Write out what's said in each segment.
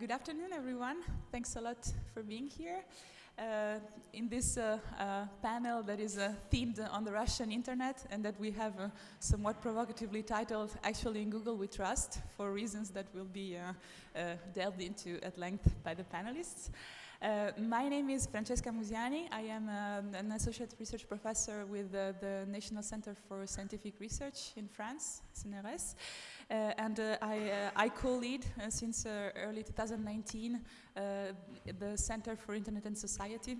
good afternoon, everyone. Thanks a lot for being here. Uh, in this uh, uh, panel that is uh, themed on the Russian internet and that we have uh, somewhat provocatively titled Actually in Google We Trust for reasons that will be uh, delved into at length by the panelists. My name is Francesca Musiani. I am um, an associate research professor with the National Center for Scientific Research in France, CNRS. Uh, and uh, I, uh, I co-lead since early 2019 the Center for Internet and Society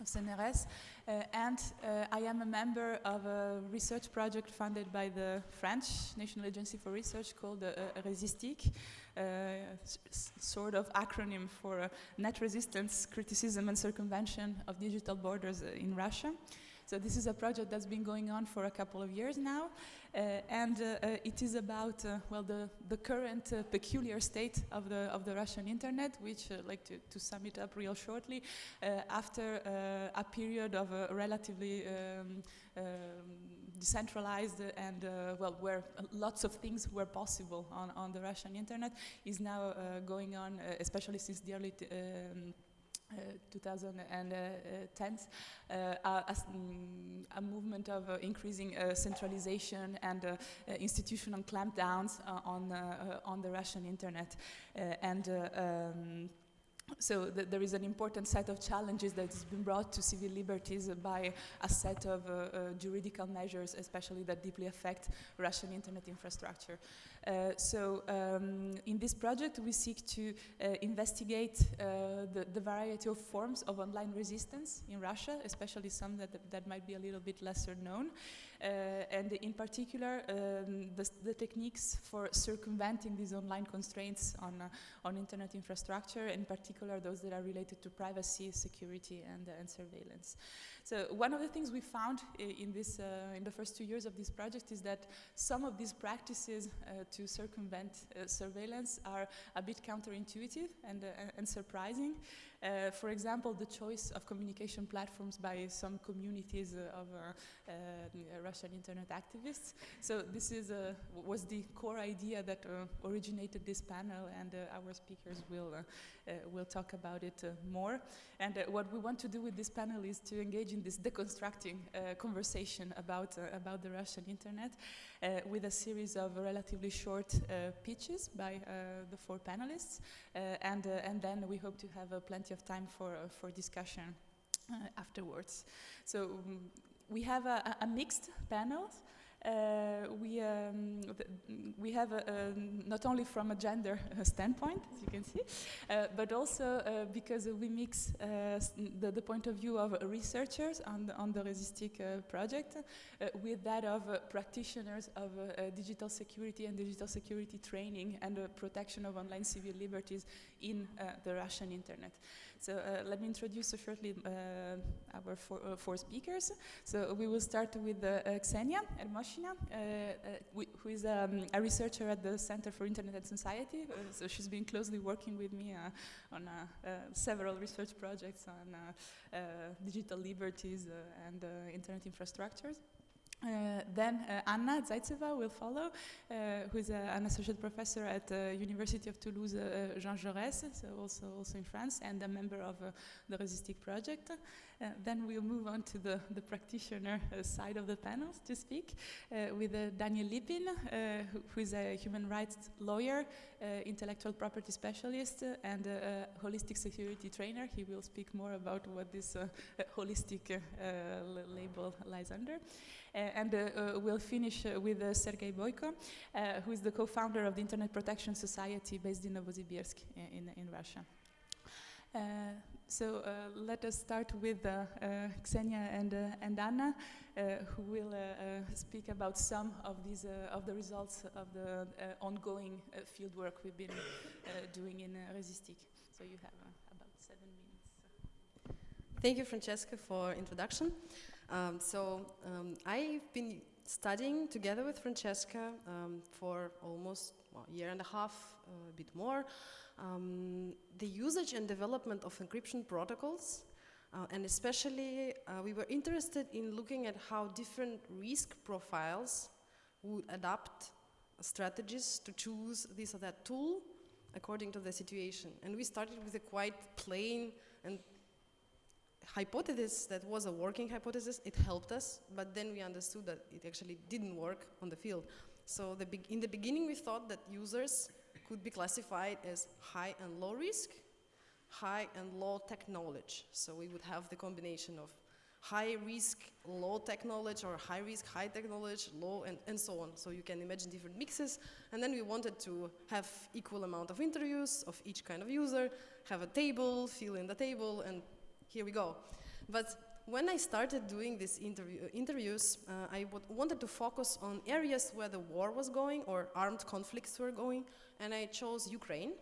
of CNRS, uh, Uh, and uh, I am a member of a research project funded by the French National Agency for Research called uh, uh Resistic, uh, sort of acronym for Net Resistance, Criticism and Circumvention of Digital Borders in Russia. So this is a project that's been going on for a couple of years now, uh, and uh, uh, it is about well the the current peculiar state of the of the Russian internet, which, like to, to sum it up real shortly, after a period of relatively um, um, decentralized and well where lots of things were possible on on the Russian internet, is now going on, especially since the early. Um, 2010, uh, a, mm, a, movement of uh, increasing uh, centralization and institutional clampdowns on, on the Russian internet. and um, so th there is an important set of challenges that has been brought to civil liberties by a set of uh, uh, juridical measures, especially that deeply affect Russian internet infrastructure. Uh, so um, in this project, we seek to uh, investigate uh, the, the, variety of forms of online resistance in Russia, especially some that, that might be a little bit lesser known. Uh, and in particular, um, the, the, techniques for circumventing these online constraints on, uh, on internet infrastructure, in particular those that are related to privacy, security, and, and surveillance. So one of the things we found in, this, uh, in the first two years of this project is that some of these practices uh, to circumvent uh, surveillance are a bit counterintuitive and, and surprising. Uh, for example, the choice of communication platforms by some communities uh, of uh, uh Russian internet activists. So this is uh, was the core idea that uh, originated this panel, and our speakers will will talk about it more. And what we want to do with this panel is to engage in this deconstructing conversation about about the Russian internet with a series of relatively short pitches by the four panelists, and and then we hope to have plenty of time for, uh, for discussion uh, afterwards. So um, we have a, a mixed panel. Uh, we, um, we have a, a, not only from a gender standpoint, as you can see, uh, but also uh, because we mix the, the, point of view of researchers on the, on the Resistic project with that of practitioners of digital security and digital security training and protection of online civil liberties in the Russian internet. So uh, let me introduce shortly uh, our four, uh, four, speakers. So we will start with uh, uh, Ksenia Ermoshina, uh, who is um, a researcher at the Center for Internet and Society. so she's been closely working with me on several research projects on digital liberties and internet infrastructures. Uh, then uh, Anna Zaitseva will follow, uh, who is an associate professor at the University of Toulouse Jean Jaurès, so also, also in France, and a member of the Resistic project. Uh, then we'll move on to the, the practitioner uh, side of the panels to speak uh, with Daniel Lipin, who, who is a human rights lawyer, intellectual property specialist, and a holistic security trainer. He will speak more about what this holistic label lies under. Uh, and uh, uh, we'll finish with Sergei Boyko, who is the co-founder of the Internet Protection Society based in Novosibirsk in, in Russia. Uh, so uh, let us start with uh, Ksenia and, and Anna, who will speak about some of these of the results of the ongoing field work we've been doing in Resistic. So you have about seven minutes. Thank you, Francesca, for introduction. Um, so um, I've been studying together with Francesca um, for almost a year and a half, a bit more, um, the usage and development of encryption protocols. Uh, and especially, uh, we were interested in looking at how different risk profiles would adapt strategies to choose this or that tool according to the situation. And we started with a quite plain and hypothesis that was a working hypothesis. It helped us, but then we understood that it actually didn't work on the field. So the in the beginning, we thought that users could be classified as high and low risk, high and low tech knowledge. So we would have the combination of high risk, low tech knowledge, or high risk, high tech knowledge, low, and, and so on. So you can imagine different mixes. And then we wanted to have equal amount of interviews of each kind of user, have a table, fill in the table, and here we go. But when I started doing these interview, uh, interviews, uh, I wanted to focus on areas where the war was going or armed conflicts were going, and I chose Ukraine.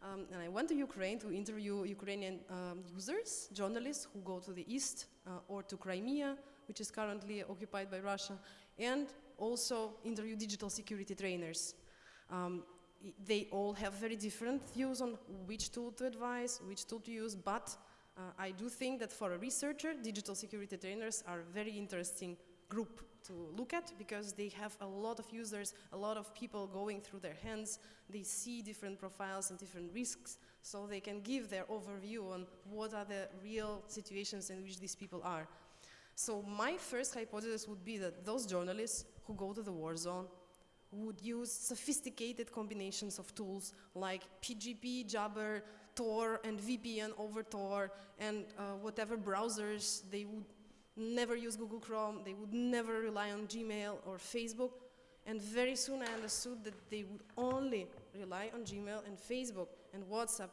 Um, and I went to Ukraine to interview Ukrainian um, users, journalists who go to the east uh, or to Crimea, which is currently occupied by Russia, and also interview digital security trainers. Um, they all have very different views on which tool to advise, which tool to use, but uh, I do think that for a researcher, digital security trainers are a very interesting group to look at because they have a lot of users, a lot of people going through their hands. They see different profiles and different risks, so they can give their overview on what are the real situations in which these people are. So my first hypothesis would be that those journalists who go to the war zone would use sophisticated combinations of tools like PGP, Jabber, Tor and VPN over Tor and uh, whatever browsers. They would never use Google Chrome. They would never rely on Gmail or Facebook. And very soon I understood that they would only rely on Gmail and Facebook and WhatsApp.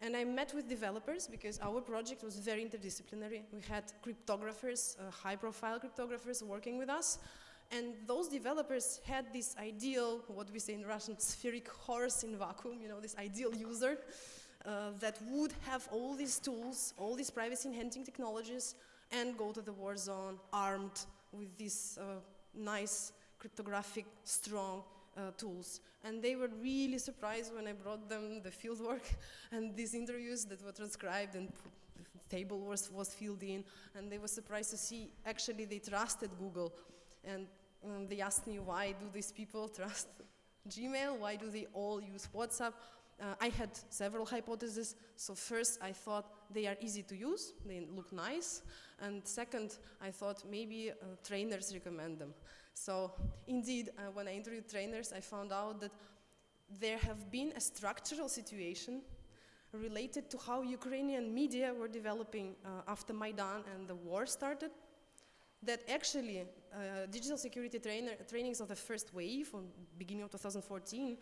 And I met with developers because our project was very interdisciplinary. We had cryptographers, uh, high-profile cryptographers working with us. And those developers had this ideal, what we say in Russian, spheric horse in vacuum, you know, this ideal user uh, that would have all these tools, all these privacy enhancing technologies, and go to the war zone armed with these uh, nice cryptographic strong uh, tools. And they were really surprised when I brought them the fieldwork and these interviews that were transcribed and the table was, was filled in. And they were surprised to see actually they trusted Google. And um, they asked me why do these people trust Gmail? Why do they all use WhatsApp? Uh, I had several hypotheses. So first, I thought they are easy to use, they look nice. And second, I thought maybe uh, trainers recommend them. So indeed, uh, when I interviewed trainers, I found out that there have been a structural situation related to how Ukrainian media were developing uh, after Maidan and the war started that actually uh, digital security trainer, trainings of the first wave, beginning of 2014,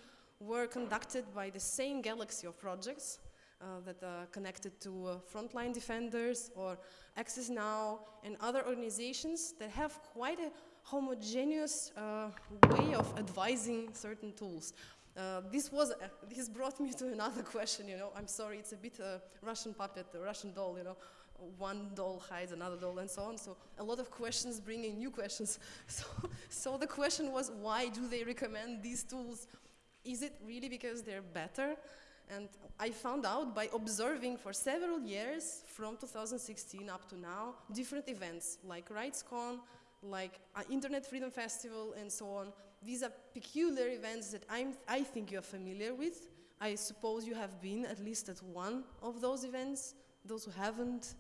were conducted by the same galaxy of projects uh, that are connected to uh, frontline defenders or Access Now and other organizations that have quite a homogeneous uh, way of advising certain tools. Uh, this was uh, this brought me to another question. You know, I'm sorry, it's a bit a Russian puppet, a Russian doll. You know, one doll hides another doll, and so on. So a lot of questions bringing new questions. So, so the question was, why do they recommend these tools is it really because they're better? And I found out by observing for several years, from 2016 up to now, different events like RightsCon, like uh, Internet Freedom Festival, and so on. These are peculiar events that I'm, I think you're familiar with. I suppose you have been at least at one of those events. Those who haven't,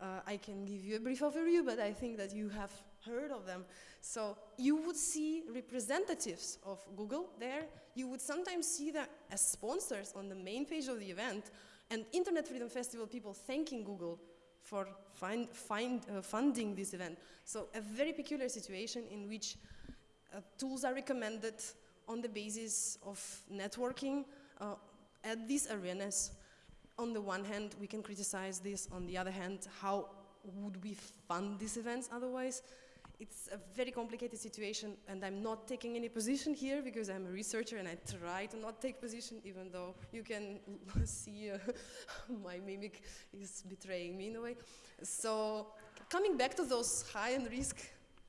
uh, I can give you a brief overview, but I think that you have heard of them. So you would see representatives of Google there. You would sometimes see them as sponsors on the main page of the event and Internet Freedom Festival people thanking Google for find, find, uh, funding this event. So a very peculiar situation in which uh, tools are recommended on the basis of networking uh, at these arenas. On the one hand, we can criticize this. On the other hand, how would we fund these events otherwise? It's a very complicated situation and I'm not taking any position here because I'm a researcher and I try to not take position even though you can see uh, my mimic is betraying me in a way. So coming back to those high and risk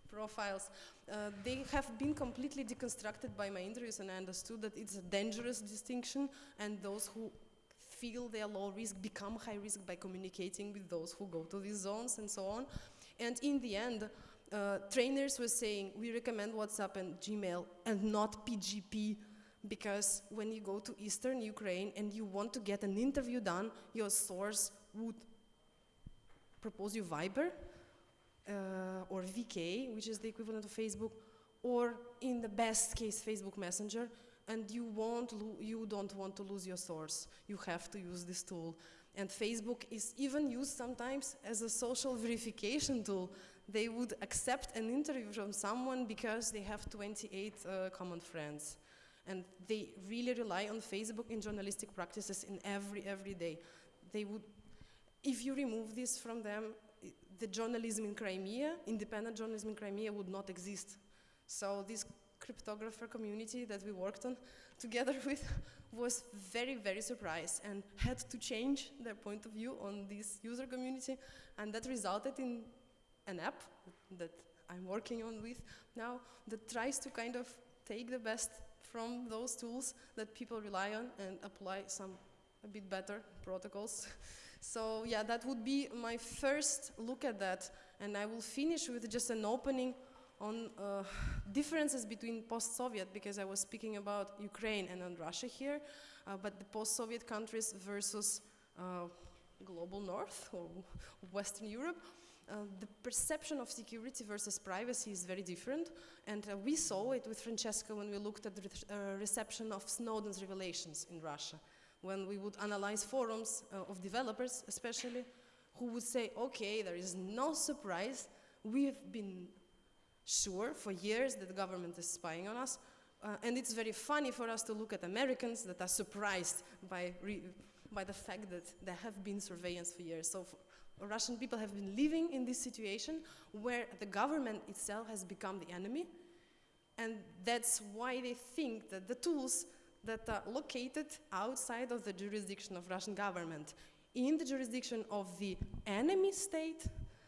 profiles, uh, they have been completely deconstructed by my interviews and I understood that it's a dangerous distinction and those who feel they are low risk become high risk by communicating with those who go to these zones and so on. And in the end, uh, trainers were saying we recommend WhatsApp and Gmail and not PGP because when you go to eastern Ukraine and you want to get an interview done, your source would propose you Viber uh, or VK, which is the equivalent of Facebook, or in the best case, Facebook Messenger, and you, won't you don't want to lose your source. You have to use this tool. And Facebook is even used sometimes as a social verification tool. They would accept an interview from someone because they have 28 uh, common friends. And they really rely on Facebook in journalistic practices in every, every day. They would, if you remove this from them, the journalism in Crimea, independent journalism in Crimea would not exist. So this cryptographer community that we worked on together with was very, very surprised and had to change their point of view on this user community. And that resulted in an app that I'm working on with now that tries to kind of take the best from those tools that people rely on and apply some a bit better protocols. so yeah, that would be my first look at that. And I will finish with just an opening on uh, differences between post-Soviet, because I was speaking about Ukraine and on Russia here, uh, but the post-Soviet countries versus uh, global north or Western Europe, uh, the perception of security versus privacy is very different. And uh, we saw it with Francesca when we looked at the re uh, reception of Snowden's revelations in Russia. When we would analyze forums of developers, especially, who would say, okay, there is no surprise, we've been sure for years that the government is spying on us. Uh, and it's very funny for us to look at Americans that are surprised by, by the fact that there have been surveillance for years. So for Russian people have been living in this situation where the government itself has become the enemy. And that's why they think that the tools that are located outside of the jurisdiction of Russian government, in the jurisdiction of the enemy state,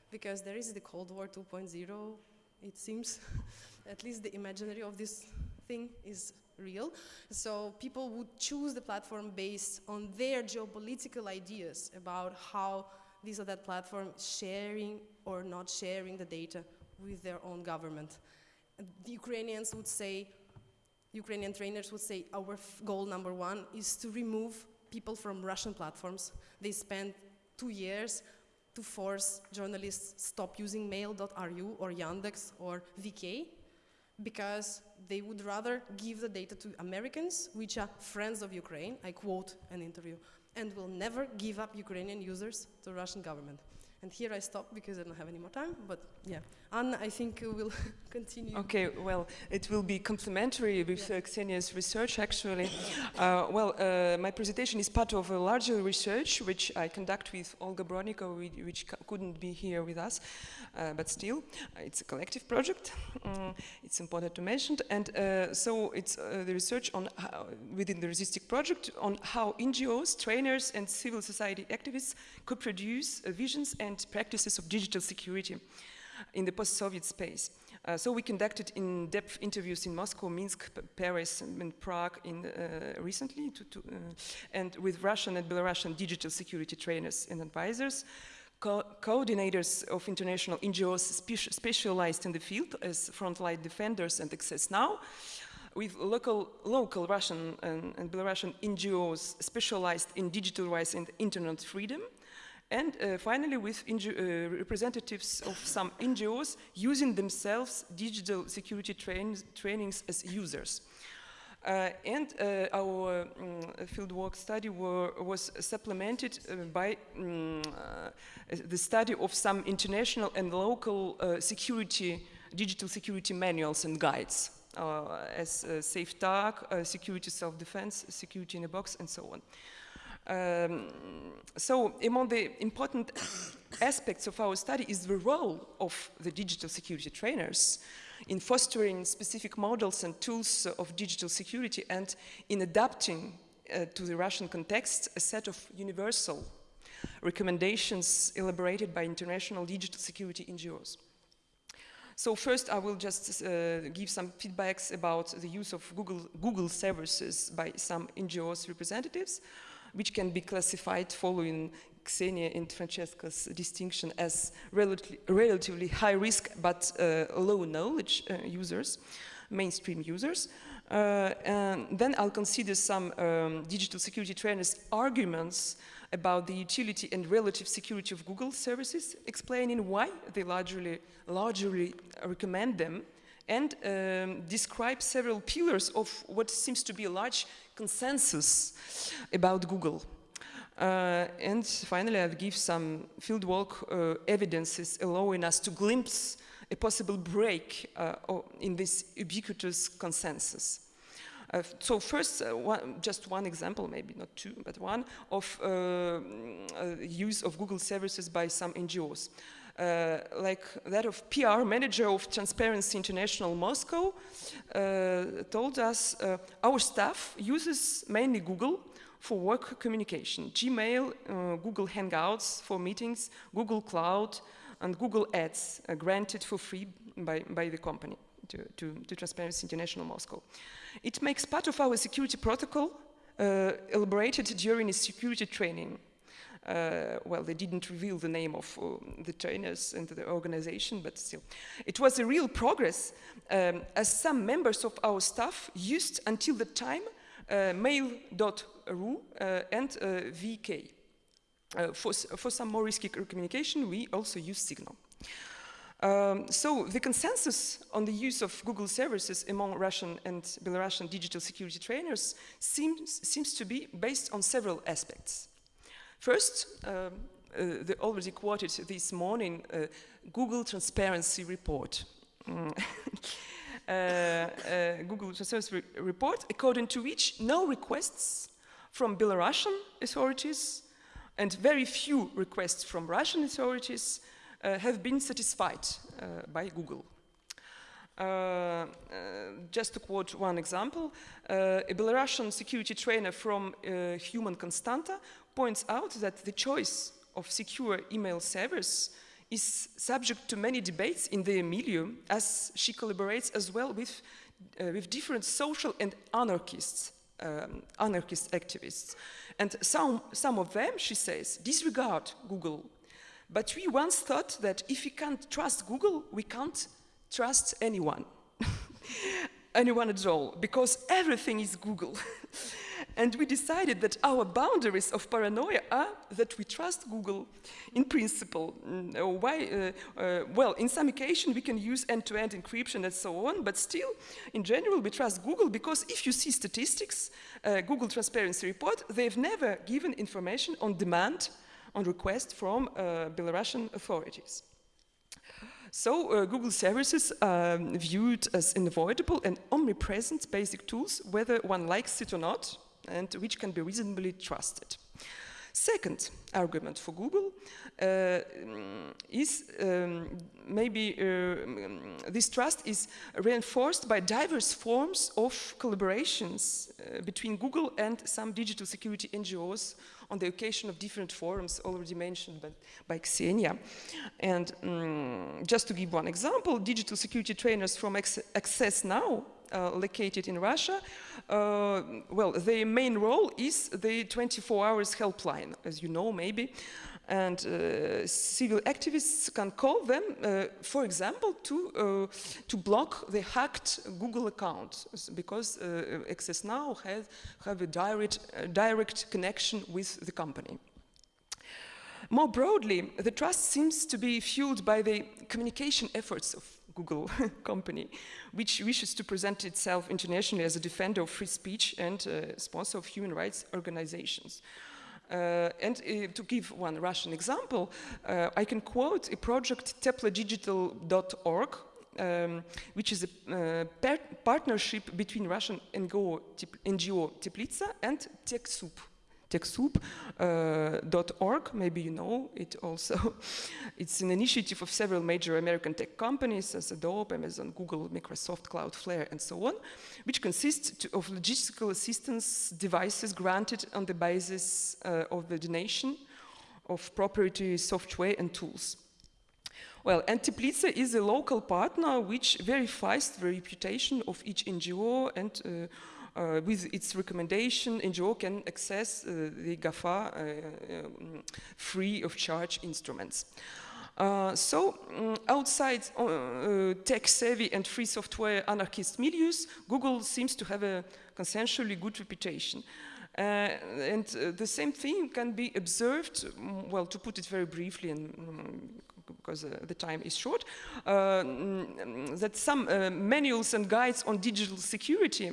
because there is the Cold War 2.0 it seems. At least the imaginary of this thing is real. So people would choose the platform based on their geopolitical ideas about how this or that platform sharing or not sharing the data with their own government. The Ukrainians would say, Ukrainian trainers would say, our goal number one is to remove people from Russian platforms. They spent two years to force journalists stop using mail.ru or Yandex or VK because they would rather give the data to Americans, which are friends of Ukraine, I quote an interview, and will never give up Ukrainian users to the Russian government. And here I stop because I don't have any more time, but yeah. Anna, I think will continue. Okay, well, it will be complementary with yeah. uh, Ksenia's research, actually. uh, well, uh, my presentation is part of a larger research which I conduct with Olga Bronnikova, which couldn't be here with us, uh, but still, uh, it's a collective project. Um, it's important to mention. And uh, so it's the research on how, within the Resistic project on how NGOs, trainers, and civil society activists could produce visions and and practices of digital security in the post-Soviet space. Uh, so we conducted in-depth interviews in Moscow, Minsk, Paris, and, and, Prague in, uh, recently, to, to, uh, and with Russian and Belarusian digital security trainers and advisors, co coordinators of international NGOs spe specialized in the field as frontline defenders and Access Now, with local, local Russian and, and Belarusian NGOs specialized in digital rights and internet freedom, and uh, finally, with uh, representatives of some NGOs using themselves digital security train trainings as users. Uh, and uh, our um, fieldwork study were, was supplemented uh, by um, the study of some international and local security, digital security manuals and guides, as Safe Dark, Security Self-Defense, Security in a Box, and so on. Um, so among the important aspects of our study is the role of the digital security trainers in fostering specific models and tools of digital security and in adapting uh, to the Russian context a set of universal recommendations elaborated by international digital security NGOs. So first I will just uh, give some feedbacks about the use of Google, Google services by some NGOs representatives which can be classified following Ksenia and Francesca's distinction as relatively, relatively high risk but uh, low knowledge uh, users. mainstream users. Uh, and then I'll consider some um, digital security trainers' arguments about the utility and relative security of Google services, explaining why they largely, largely recommend them, and um, describe several pillars of what seems to be a large consensus about Google. Uh, and finally, I'll give some fieldwork uh, evidences allowing us to glimpse a possible break uh, in this ubiquitous consensus. Uh, so first, uh, one, just one example, maybe not two, but one, of uh, use of Google services by some NGOs. Uh, like that of PR manager of Transparency International Moscow, uh, told us uh, our staff uses mainly Google for work communication, Gmail, Google Hangouts for meetings, Google Cloud, and Google Ads granted for free by, by the company to, to, to Transparency International Moscow. It makes part of our security protocol uh, elaborated during a security training. Uh, well, they didn't reveal the name of uh, the trainers and the organization, but still. It was a real progress, um, as some members of our staff used until the time uh, mail.ru uh, and uh, VK. Uh, for, for some more risky communication, we also use Signal. Um, so the consensus on the use of Google services among Russian and Belarusian digital security trainers seems, seems to be based on several aspects. First, um, uh, the already quoted this morning uh, Google Transparency Report. Mm. uh, uh, Google Transparency re Report, according to which no requests from Belarusian authorities and very few requests from Russian authorities uh, have been satisfied uh, by Google. Uh, just to quote one example, a Belarusian security trainer from Human Constanta points out that the choice of secure email servers is subject to many debates in the milieu as she collaborates as well with, uh, with different social and anarchists, um, anarchist activists. And some, some of them, she says, disregard Google but we once thought that if we can't trust Google, we can't trust anyone. anyone at all, because everything is Google. and we decided that our boundaries of paranoia are that we trust Google in principle. Mm, uh, why? Uh, uh, well, in some occasion we can use end-to-end -end encryption and so on, but still, in general, we trust Google because if you see statistics, uh, Google Transparency Report, they've never given information on demand on request from uh, Belarusian authorities. So uh, Google services are viewed as unavoidable and omnipresent basic tools, whether one likes it or not, and which can be reasonably trusted. Second argument for Google uh, is um, maybe uh, this trust is reinforced by diverse forms of collaborations uh, between Google and some digital security NGOs on the occasion of different forums already mentioned by, by Ksenia. And um, just to give one example, digital security trainers from Access Now located in Russia, uh, well, their main role is the 24 hours helpline, as you know, maybe. And uh, civil activists can call them, uh, for example, to, uh, to block the hacked Google account, because uh, Access Now has have a direct, direct connection with the company. More broadly, the trust seems to be fueled by the communication efforts of Google company, which wishes to present itself internationally as a defender of free speech and uh, sponsor of human rights organizations. Uh, and uh, to give one Russian example, uh, I can quote a project tepladigital.org, um, which is a uh, par partnership between Russian NGO, NGO Teplitsa and TechSoup techsoup.org, uh, maybe you know it also. it's an initiative of several major American tech companies, as Adobe, Amazon, Google, Microsoft, Cloudflare, and so on, which consists of logistical assistance devices granted on the basis uh, of the donation of proprietary software and tools. Well, and is a local partner which verifies the reputation of each NGO and uh, uh, with its recommendation, NGO can access uh, the GAFA uh, um, free of charge instruments. Uh, so, mm, outside uh, uh, tech-savvy and free software anarchist milieux, Google seems to have a consensually good reputation. Uh, and uh, the same thing can be observed, mm, well, to put it very briefly, and mm, because uh, the time is short, uh, that some uh, manuals and guides on digital security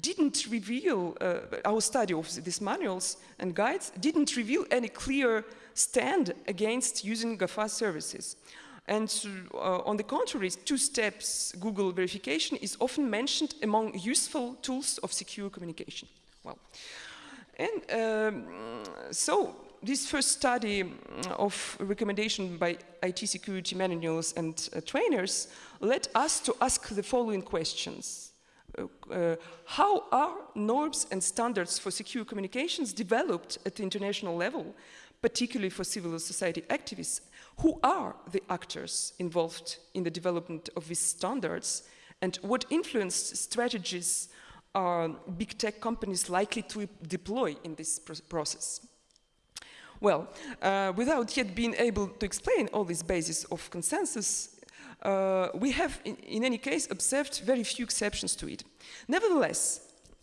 didn't reveal, uh, our study of these manuals and guides didn't reveal any clear stand against using GAFA services. And uh, on the contrary, two steps Google verification is often mentioned among useful tools of secure communication. Well, and um, so this first study of recommendation by IT security manuals and uh, trainers led us to ask the following questions. Uh, how are norms and standards for secure communications developed at the international level particularly for civil society activists, who are the actors involved in the development of these standards and what influence strategies are big tech companies likely to deploy in this process. Well, uh, without yet being able to explain all these bases of consensus, uh, we have, in, in, any case, observed very few exceptions to it. Nevertheless,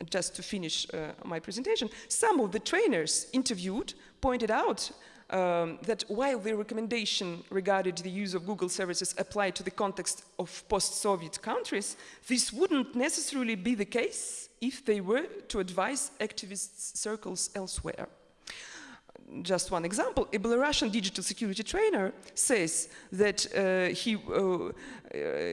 just to finish uh, my presentation, some of the trainers interviewed pointed out um, that while the recommendation regarding the use of Google services applied to the context of post-Soviet countries, this wouldn't necessarily be the case if they were to advise activist circles elsewhere. Just one example, a Belarusian digital security trainer says that uh, he, uh, uh,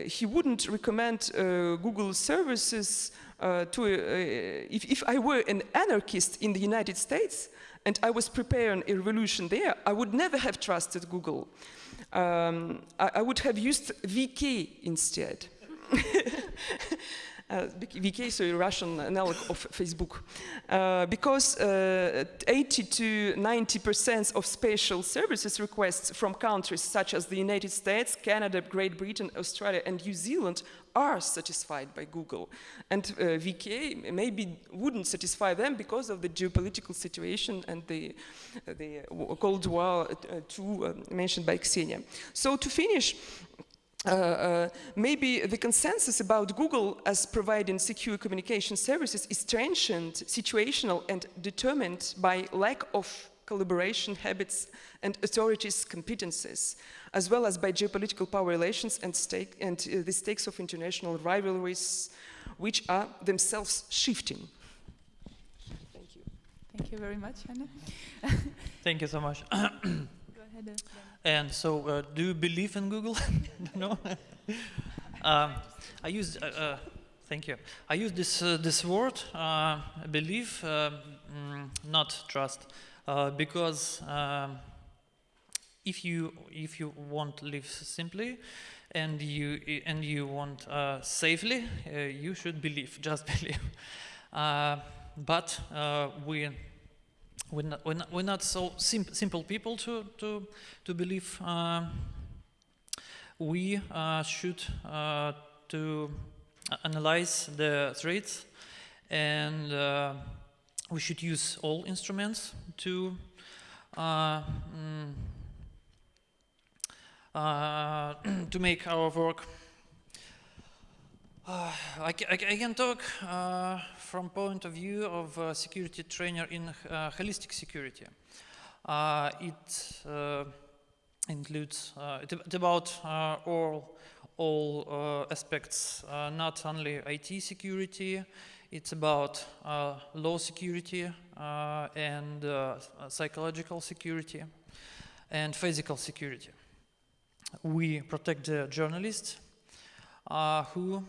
he wouldn't recommend uh, Google services uh, to, if, if I were an anarchist in the United States, and I was preparing a revolution there, I would never have trusted Google. Um, I, I, would have used VK instead. uh, VK is a Russian analog of Facebook. Uh, because uh, 80 to 90% of special services requests from countries such as the United States, Canada, Great Britain, Australia, and New Zealand are satisfied by Google. And uh, VK maybe wouldn't satisfy them because of the geopolitical situation and the, the Cold War uh, too uh, mentioned by Ksenia. So to finish, uh, uh, maybe the consensus about Google as providing secure communication services is transient, situational, and determined by lack of collaboration habits and authorities' competences as well as by geopolitical power relations and, stake, and uh, the stakes of international rivalries, which are themselves shifting. Thank you. Thank you very much, Anna. Thank you so much. Uh, and so, uh, do you believe in Google? no. um, I use. Uh, uh, thank you. I use this uh, this word, believe, mm, not trust, because. Um, if you if you want live simply and you and you want uh, safely, uh, you should believe, just believe. Uh, but uh, we we're not, we're not, we're not so sim simple people to to to believe. Uh, we uh, should to analyze the threats and we should use all instruments to mm, uh, to make our work. Uh, I, I, can talk uh, from point of view of a security trainer in uh, holistic security. Uh, it uh, includes, it, it's about all, all aspects, not only IT security, it's about law security and psychological security and physical security we protect the journalists who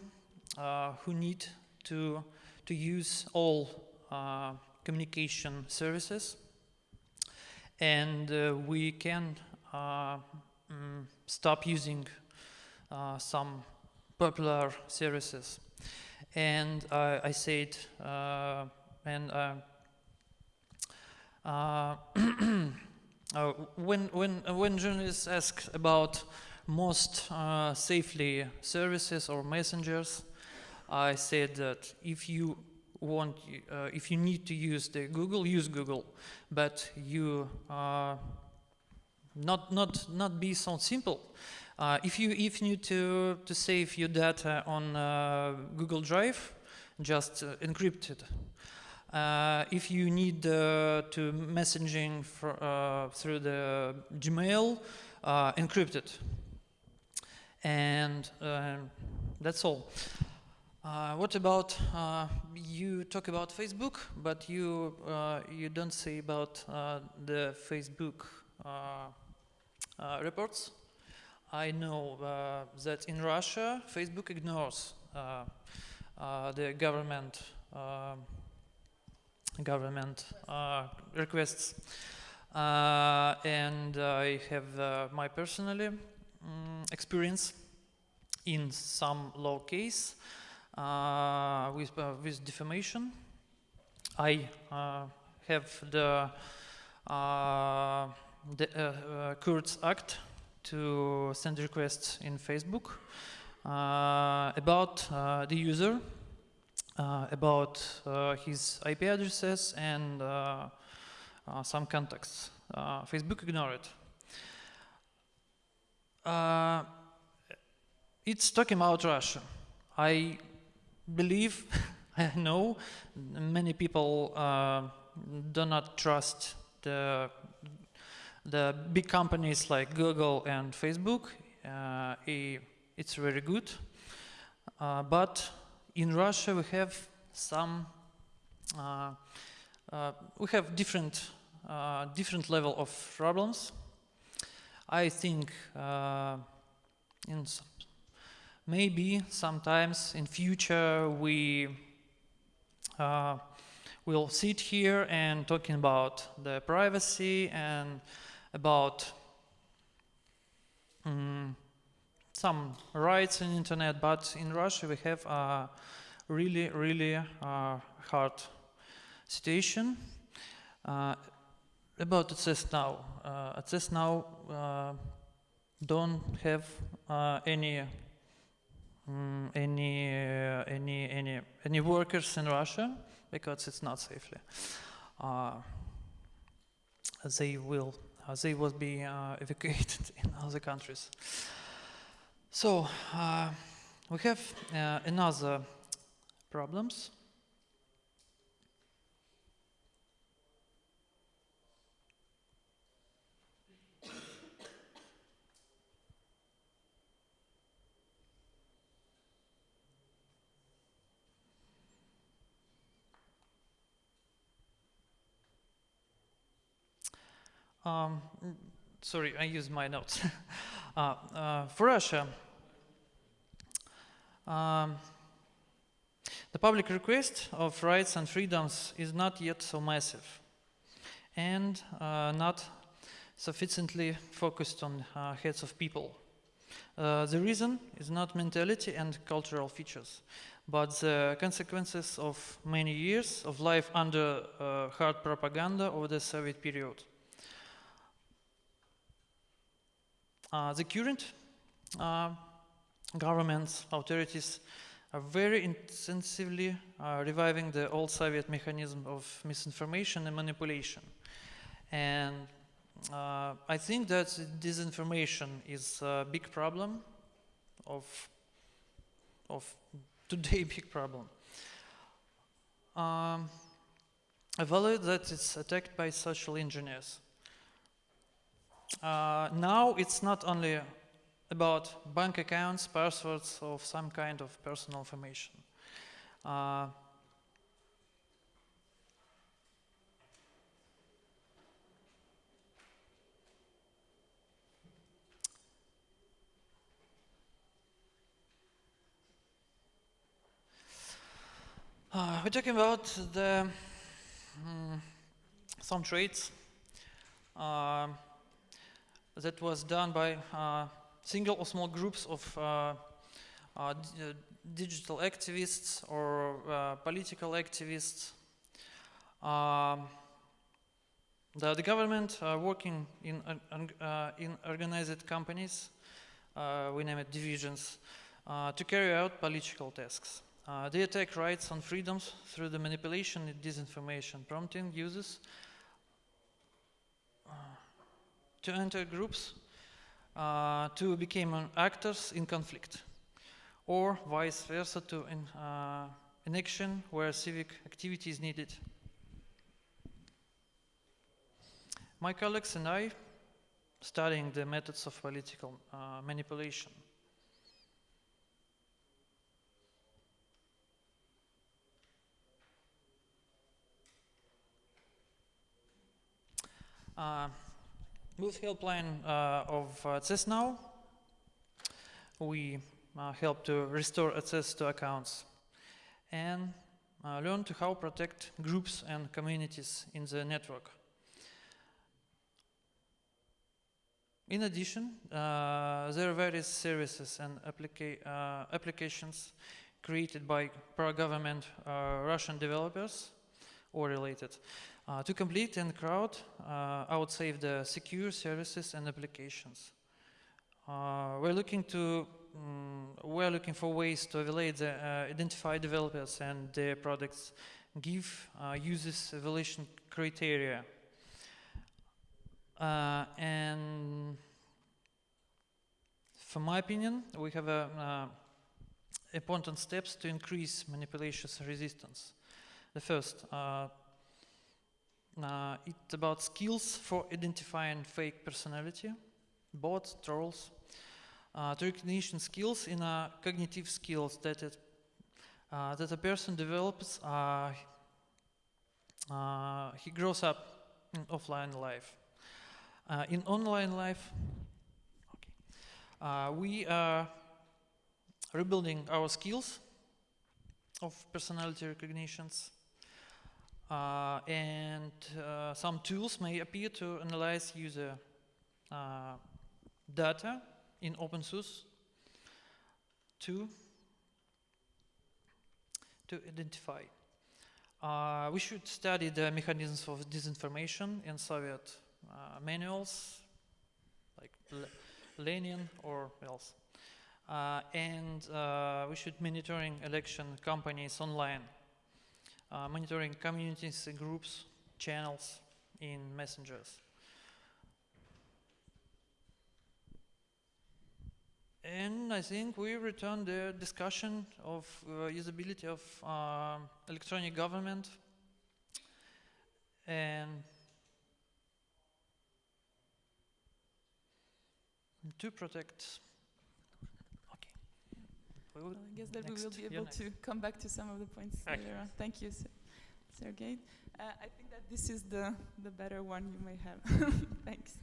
who need to to use all uh, communication services, and uh, we can uh, mm, stop using uh, some popular services. And I said, and. Uh, when, when, uh, when journalists ask about most uh, safely services or messengers, I said that if you want, uh, if you need to use the Google, use Google, but you uh, not not not be so simple. Uh, if you if you need to to save your data on uh, Google Drive, just uh, encrypt it. Uh, if you need uh, to messaging fr- uh, through the Gmail, uh, encrypt it. And um, that's all. Uh, what about uh, you talk about Facebook, but you uh, you don't say about uh, the Facebook uh, reports? I know that in Russia, Facebook ignores the government um government requests, and I have my personally mm, experience in some law case with uh, with defamation. I uh, have the uh, the uh, uh, Kurds Act to send requests in Facebook uh, about uh, the user, uh, about uh, his IP addresses and uh, uh, some contacts. Uh, Facebook ignore it. Uh, it's talking about Russia. I believe, I know, many people uh, do not trust the the big companies like Google and Facebook. Uh, it's very good, uh, but in Russia we have some. Uh, uh, we have different uh, different level of problems. I think in maybe sometimes in future we uh, will sit here and talking about the privacy and about mm, some rights in internet but in russia we have a really really uh, hard situation. Uh, about access now. Uh, access now uh, don't have uh, any mm, any uh, any any any workers in Russia because it's not safely. Uh, they will uh, they will be uh, evacuated in other countries. So we have another problems. Um, sorry, I use my notes. uh, uh, for Russia, um, the public request of rights and freedoms is not yet so massive and uh, not sufficiently focused on uh, heads of people. Uh, the reason is not mentality and cultural features, but the consequences of many years of life under uh, hard propaganda of the Soviet period. Uh, the current uh, governments, authorities are very intensively uh, reviving the old Soviet mechanism of misinformation and manipulation. And uh, I think that disinformation is a big problem of, of today big problem. Um, I value that it's attacked by social engineers. Uh, now it's not only about bank accounts, passwords of some kind of personal information. Uh, uh, we're talking about the mm, some traits um, that was done by uh, single or small groups of uh, uh, uh, digital activists or uh, political activists. Um, the, the government uh, working in, uh, uh, in organized companies, uh, we name it divisions, uh, to carry out political tasks. Uh, they attack rights and freedoms through the manipulation and disinformation, prompting users to enter groups uh, to become actors in conflict, or vice versa to in, uh, in action where civic activity is needed. My colleagues and I studying the methods of political uh, manipulation. Uh, with helpline uh, of uh, access now, we uh, help to restore access to accounts and uh, learn to how protect groups and communities in the network. In addition, uh, there are various services and applica uh, applications created by pro-government uh, Russian developers or related uh, to complete and crowd, uh, I would say the secure services and applications. Uh, we're looking to um, we're looking for ways to evaluate the uh, identify developers and their products, give uh, users evaluation criteria, uh, and from my opinion, we have a, important steps to increase manipulation resistance. The first, uh, it's about skills for identifying fake personality, bots, trolls, uh, recognition skills in uh, cognitive skills that it, uh, that a person develops. Uh, uh, he grows up in offline life. Uh, in online life, okay, we are rebuilding our skills of personality recognitions uh, and uh, some tools may appear to analyze user uh, data in open source to, to identify. Uh, we should study the mechanisms of disinformation in Soviet uh, manuals, like Lenin or else. Uh, and we should monitoring election companies online uh, monitoring communities, groups, channels in messengers. And I think we return the discussion of uh, usability of uh, electronic government and to protect well, I guess that next. we will be able to come back to some of the points Okay. later on. Thank you, Ser- Sergey. Uh, I think that this is the, the better one you may have. Thanks.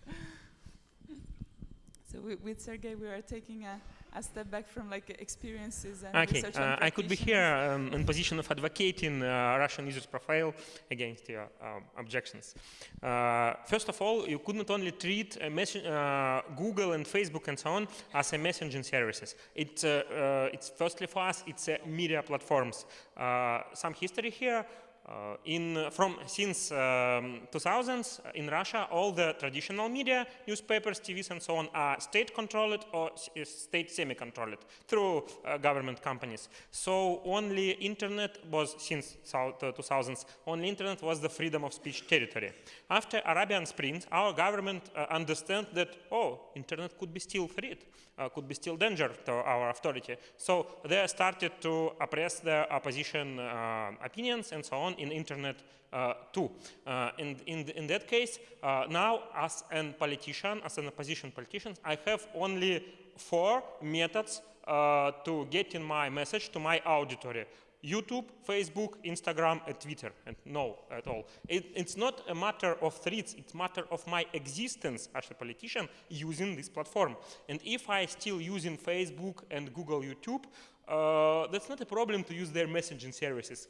So with Sergey, we are taking a, a step back from like experiences and Okay, research uh, I could be here um, in position of advocating uh, Russian users profile against your um, objections. Uh, first of all, you could not only treat uh, uh, Google and Facebook and so on as a messaging services. It, uh, uh, it's firstly for us, it's a media platforms. Uh, some history here. Uh, in from since um, 2000s uh, in Russia, all the traditional media, newspapers, TVs, and so on, are state-controlled or state semi-controlled through uh, government companies. So only internet was since the 2000s. Only internet was the freedom of speech territory. After Arabian Spring, our government uh, understand that oh, internet could be still freed, uh, could be still danger to our authority. So they started to oppress the opposition uh, opinions and so on in internet uh, too. Uh, and in, in that case, uh, now as a politician, as an opposition politician, I have only four methods uh, to get in my message to my auditory. YouTube, Facebook, Instagram, and Twitter, and no at all. It, it's not a matter of threats, it's a matter of my existence as a politician using this platform. And if I still using Facebook and Google YouTube, uh, that's not a problem to use their messaging services.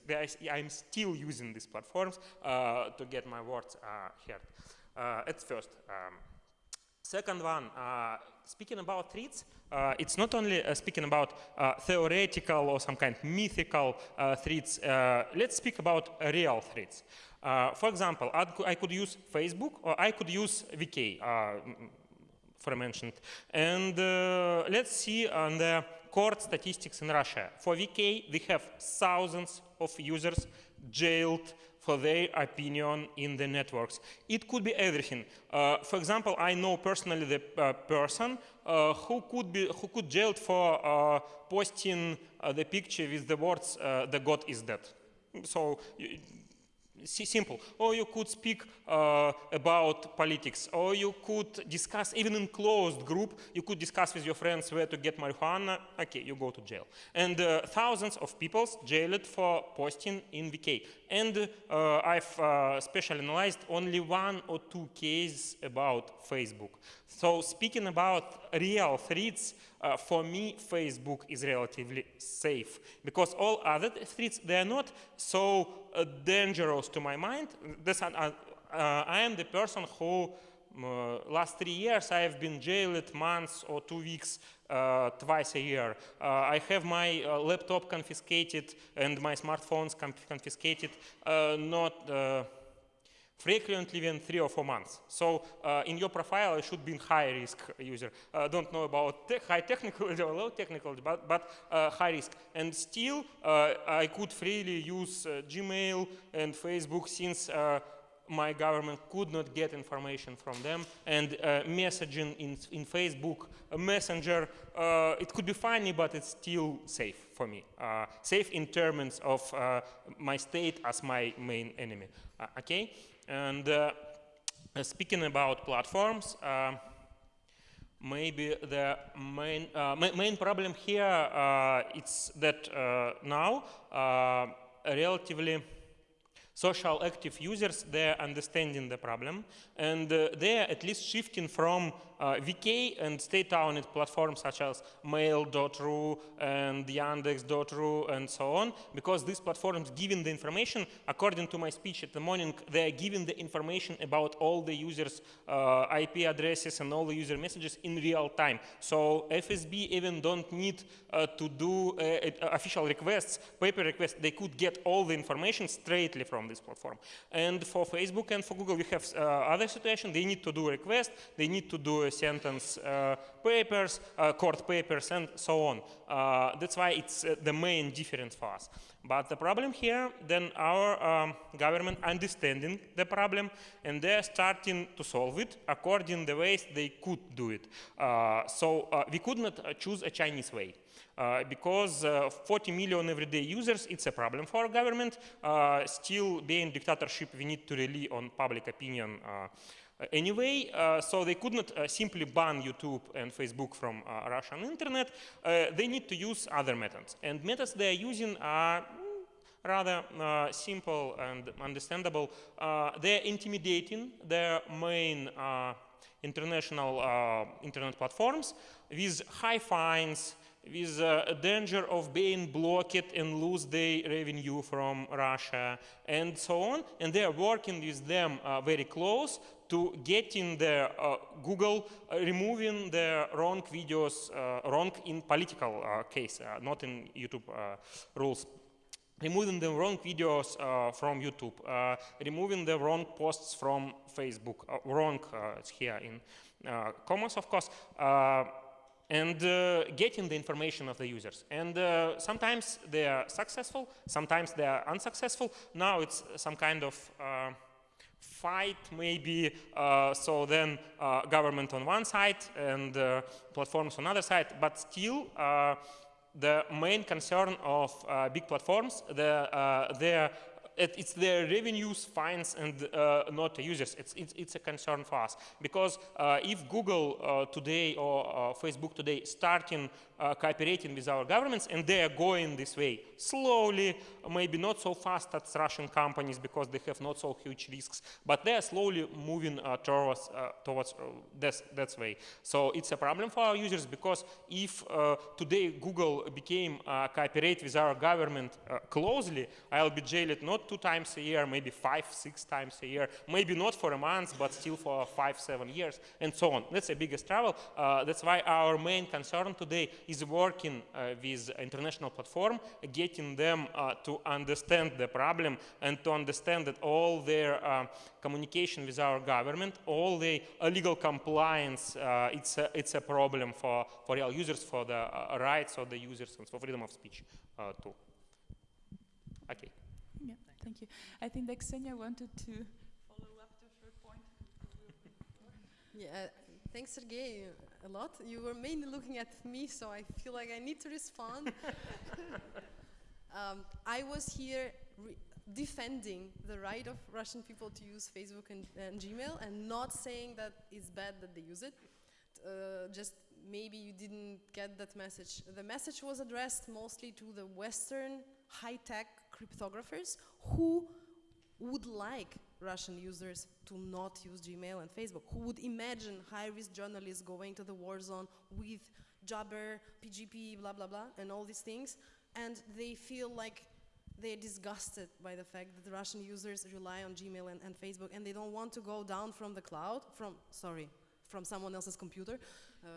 I'm still using these platforms uh, to get my words uh, heard. Uh, at first. Um, Second one, uh, speaking about threats, uh, it's not only uh, speaking about uh, theoretical or some kind of uh, threats. Uh, let's speak about real threats. For example, I could use Facebook or I could use VK, uh, mm, for mentioned. And let's see on the court statistics in Russia. For VK, we have thousands of users jailed for their opinion in the networks. It could be everything. Uh, for example, I know personally the uh, person uh, who could be who could jailed for uh, posting uh, the picture with the words uh, "the God is dead." So. Simple. Or you could speak uh, about politics, or you could discuss, even in closed group, you could discuss with your friends where to get marijuana. Okay, you go to jail. And uh, thousands of people jailed for posting in VK. And uh, I've uh, special analyzed only one or two cases about Facebook. So speaking about real threats, uh, for me, Facebook is relatively safe because all other threats they are not so uh, dangerous to my mind. This, uh, uh, I am the person who uh, last three years I have been jailed months or two weeks uh, twice a year. Uh, I have my uh, laptop confiscated and my smartphones conf- confiscated. Uh, not. Frequently within three or four months. So uh, in your profile, it should be high risk user. Uh, don't know about te high technical or low technical, but, but uh, high risk. And still, uh, I could freely use uh, Gmail and Facebook since uh, my government could not get information from them. And uh, messaging in, in Facebook, a messenger, uh, it could be funny, but it's still safe for me. Uh, safe in terms of uh, my state as my main enemy. Uh, okay? And uh, speaking about platforms, maybe the main, ma main problem here is that now relatively social active users, they're understanding the problem and uh, they're at least shifting from uh, VK and state-owned platforms such as Mail.ru and Yandex.ru and so on, because these platforms giving the information, according to my speech at the morning, they are giving the information about all the users' uh, IP addresses and all the user messages in real time. So FSB even don't need uh, to do uh, uh, official requests, paper requests. They could get all the information straightly from this platform. And for Facebook and for Google, we have uh, other situation. They need to do request. They need to do sentence uh, papers, uh, court papers, and so on. Uh, that's why it's uh, the main difference for us. But the problem here, then our um, government understanding the problem, and they're starting to solve it according the ways they could do it. Uh, so we could not choose a Chinese way. Uh, because uh, 40 million everyday users, it's a problem for our government. Uh, still, being dictatorship, we need to rely on public opinion uh, anyway. Uh, so they could not simply ban YouTube and Facebook from Russian internet. They need to use other methods. And methods they are using are mm, rather uh, simple and understandable. Uh, they're intimidating their main uh, international internet platforms with high fines, with a danger of being blocked and lose their revenue from Russia and so on. And they are working with them uh, very close to getting the uh, Google uh, removing the wrong videos, uh, wrong in political uh, case, uh, not in YouTube rules removing the wrong videos uh, from YouTube, uh, removing the wrong posts from Facebook, uh, wrong, here in comments, of course, and uh, getting the information of the users. And uh, sometimes they are successful, sometimes they are unsuccessful. Now it's some kind of uh, fight maybe uh, so then uh, government on one side and uh, platforms on other side but still the main concern of big platforms the their it, it's their revenues, fines, and uh, not users. It's, it's, it's a concern for us because uh, if Google uh, today or uh, Facebook today starting uh, cooperating with our governments and they are going this way slowly, maybe not so fast as Russian companies because they have not so huge risks, but they are slowly moving uh, towards uh, towards uh, that that way. So it's a problem for our users because if uh, today Google became uh, cooperate with our government closely, I'll be jailed not two times a year, maybe five, six times a year, maybe not for a month, but still for five, seven years, and so on. That's the biggest trouble. That's why our main concern today is working uh, with international platform, getting them uh, to understand the problem and to understand that all their uh, communication with our government, all the legal compliance, uh, it's, a, it's a problem for, for real users, for the uh, rights of the users and for freedom of speech uh, too. Okay. Yeah. Thank you. I think that Ksenia wanted to follow up to her point. Yeah, thanks, Sergey, a lot. You were mainly looking at me, so I feel like I need to respond. um, I was here re- defending the right of Russian people to use Facebook and, and Gmail and not saying that it's bad that they use it. Uh, just maybe you didn't get that message. The message was addressed mostly to the Western high tech cryptographers who would like Russian users to not use Gmail and Facebook, who would imagine high risk journalists going to the war zone with Jabber, PGP, blah, blah, blah, and all these things. And they feel like they're disgusted by the fact that the Russian users rely on Gmail and, and Facebook and they don't want to go down from the cloud, from, sorry, from someone else's computer. Uh,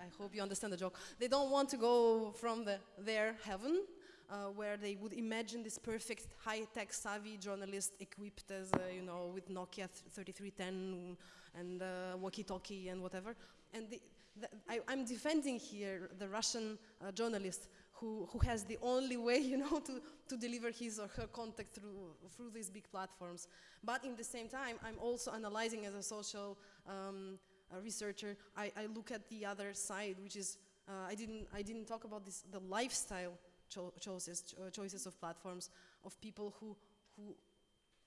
I, I hope you understand the joke. They don't want to go from the, their heaven uh, where they would imagine this perfect high-tech savvy journalist equipped as, uh, you know, with Nokia 3310 and uh, walkie-talkie and whatever. And the, the, I, I'm defending here the Russian uh, journalist who, who has the only way, you know, to, to deliver his or her contact through, through these big platforms. But in the same time, I'm also analyzing as a social um, a researcher, I, I look at the other side, which is, uh, I, didn't, I didn't talk about this, the lifestyle cho choices, cho choices of platforms of people who, who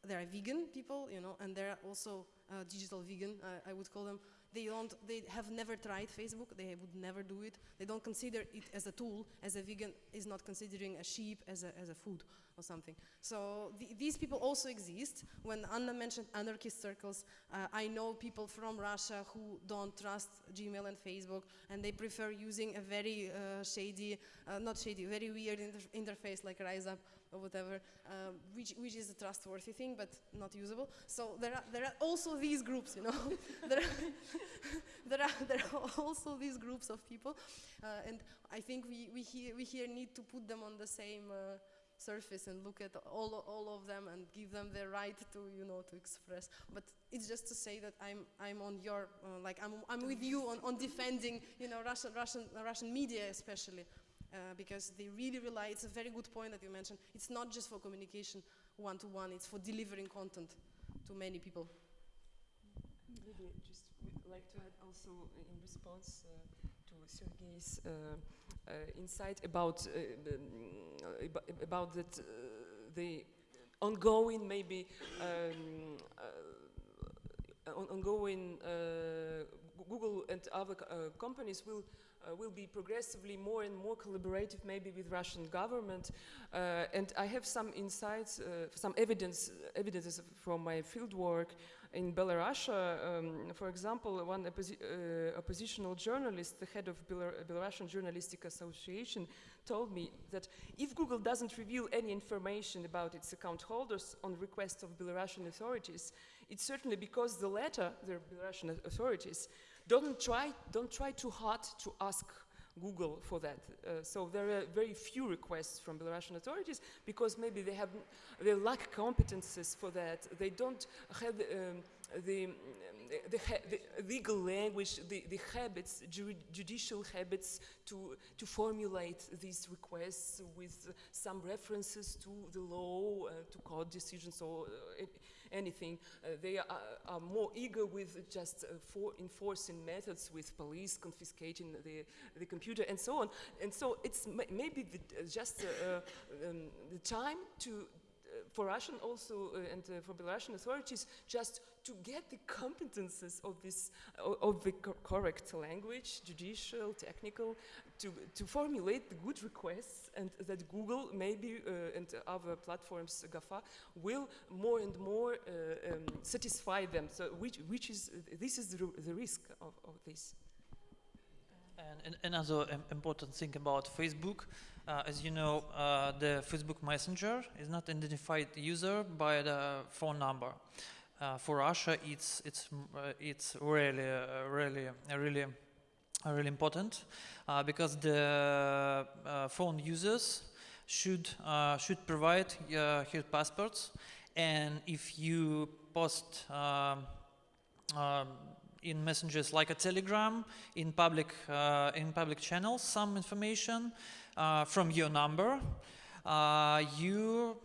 there are vegan people, you know, and there are also uh, digital vegan, uh, I would call them. They don't, they have never tried Facebook. They would never do it. They don't consider it as a tool, as a vegan is not considering a sheep as a, as a food or something. So th these people also exist. When Anna mentioned anarchist circles, uh, I know people from Russia who don't trust Gmail and Facebook, and they prefer using a very uh, shady, uh, not shady, very weird inter interface like RiseUp or whatever, um, which, which is a trustworthy thing, but not usable. So there are, there are also these groups, you know. there, are there, are, there are also these groups of people, uh, and I think we, we, here, we here need to put them on the same uh, surface and look at all, all of them and give them the right to, you know, to express. But it's just to say that I'm, I'm on your, uh, like, I'm, I'm with you on, on defending, you know, Russian, Russian, Russian media especially. Uh, because they really rely, it's a very good point that you mentioned, it's not just for communication one-to-one, -one, it's for delivering content to many people. Maybe just like to add also in response uh, to Sergey's uh, uh, insight about um, about that the ongoing maybe um, ongoing Google and other companies will uh, will be progressively more and more collaborative maybe with Russian government. Uh, and I have some insights, uh, some evidence, evidences from my fieldwork in Belarus. Um, for example, one opposi uh, oppositional journalist, the head of Belar Belarusian Journalistic Association, told me that if Google doesn't reveal any information about its account holders on request of Belarusian authorities, it's certainly because the latter, the Belarusian authorities, don't try, don't try too hard to ask Google for that. Uh, so there are very few requests from Belarusian authorities because maybe they have they lack competences for that. They don't have um, the, the, the, legal language, the, the habits, ju judicial habits to, to formulate these requests with some references to the law, uh, to court decisions or uh, anything. Uh, they are, are, more eager with just for enforcing methods with police confiscating the, the computer and so on. And so it's maybe the, just um, the time to for Russian also uh, and uh, for Belarusian authorities just to get the competences of this of the co correct language, judicial, technical, to to formulate the good requests, and that Google maybe uh, and other platforms, GAFA, will more and more um, satisfy them. So which which is this is the, the risk of, of this. And another important thing about Facebook uh, as you know, uh, the Facebook Messenger is not identified user by the phone number. Uh, for Russia, it's it's uh, it's really uh, really really really important uh, because the phone users should should provide his passports, and if you post. Um, um, in messengers like a telegram in public in public channels some information uh, from your number, uh, you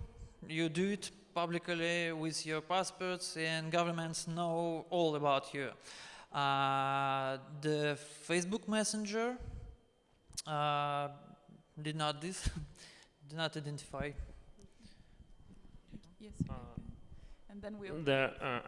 you do it publicly with your passports and governments know all about you. Uh, the Facebook Messenger uh, did not this, did not identify. Yes. Uh, and then we. The, uh,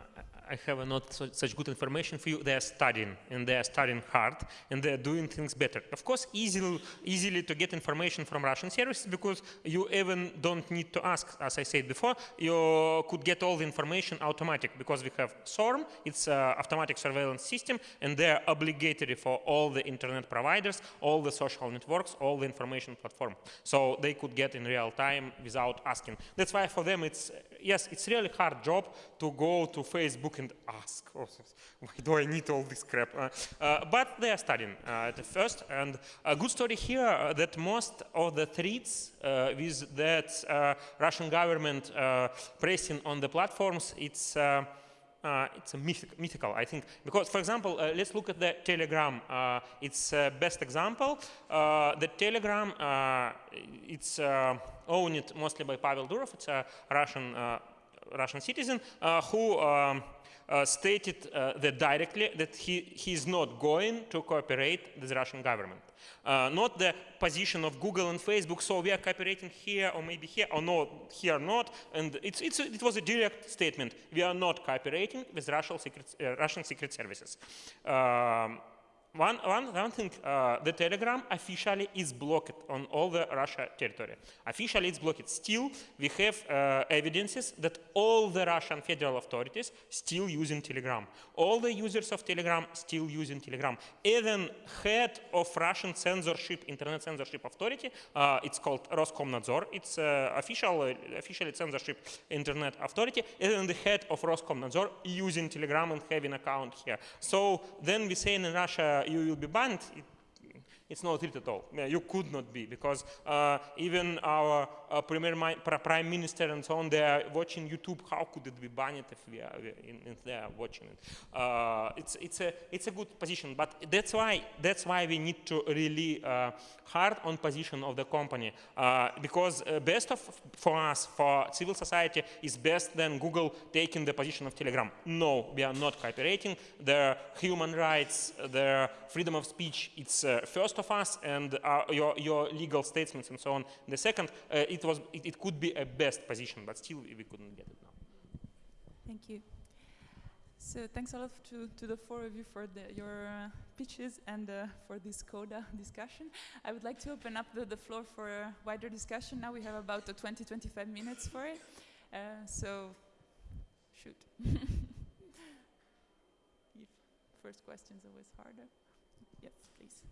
I have not such good information for you. They are studying, and they are studying hard, and they are doing things better. Of course, easily, easily to get information from Russian services because you even don't need to ask. As I said before, you could get all the information automatic because we have SORM. It's an automatic surveillance system, and they are obligatory for all the internet providers, all the social networks, all the information platform. So they could get in real time without asking. That's why for them it's yes, it's really hard job to go to Facebook and ask, oh, why do I need all this crap? Uh, uh, but they are studying uh, at the first, and a good story here that most of the threats with that Russian government pressing on the platforms, it's uh, it's a mythic, mythical, I think, because, for example, uh, let's look at the Telegram. Uh, it's best example. the Telegram, it's owned mostly by Pavel Durov. It's a Russian Russian citizen who. Um, uh, stated uh, that directly that he, he is not going to cooperate with the Russian government. Uh, not the position of Google and Facebook, so we are cooperating here or maybe here or not, here not. And it's, it's, it was a direct statement. We are not cooperating with Russian secret, Russian secret services. Um, one, one, one thing, uh, the Telegram officially is blocked on all the Russia territory. Officially it's blocked. Still, we have uh, evidences that all the Russian federal authorities still using Telegram. All the users of Telegram still using Telegram. Even head of Russian censorship, internet censorship authority, uh, it's called Roskomnadzor. It's uh, official, officially censorship internet authority. Even the head of Roskomnadzor using Telegram and having account here. So then we say in Russia, you will be banned, it, it's not it at all. You could not be because uh, even our uh, premier prime minister and so on, they are watching YouTube. How could it be banned if we are if they are watching it? Uh, it's it's a it's a good position, but that's why that's why we need to really uh, hard on position of the company uh, because uh, best of for us for civil society is best than Google taking the position of Telegram. No, we are not cooperating. The human rights, the freedom of speech, it's first of us, and your your legal statements and so on. The second, it it was it, it could be a best position, but still we couldn't get it now. Thank you. So thanks a lot to, to the four of you for the, your uh, pitches and uh, for this CODA discussion. I would like to open up the, the floor for a wider discussion. Now we have about 20, 25 minutes for it. Uh, so, shoot. First question is always harder. Yes, please.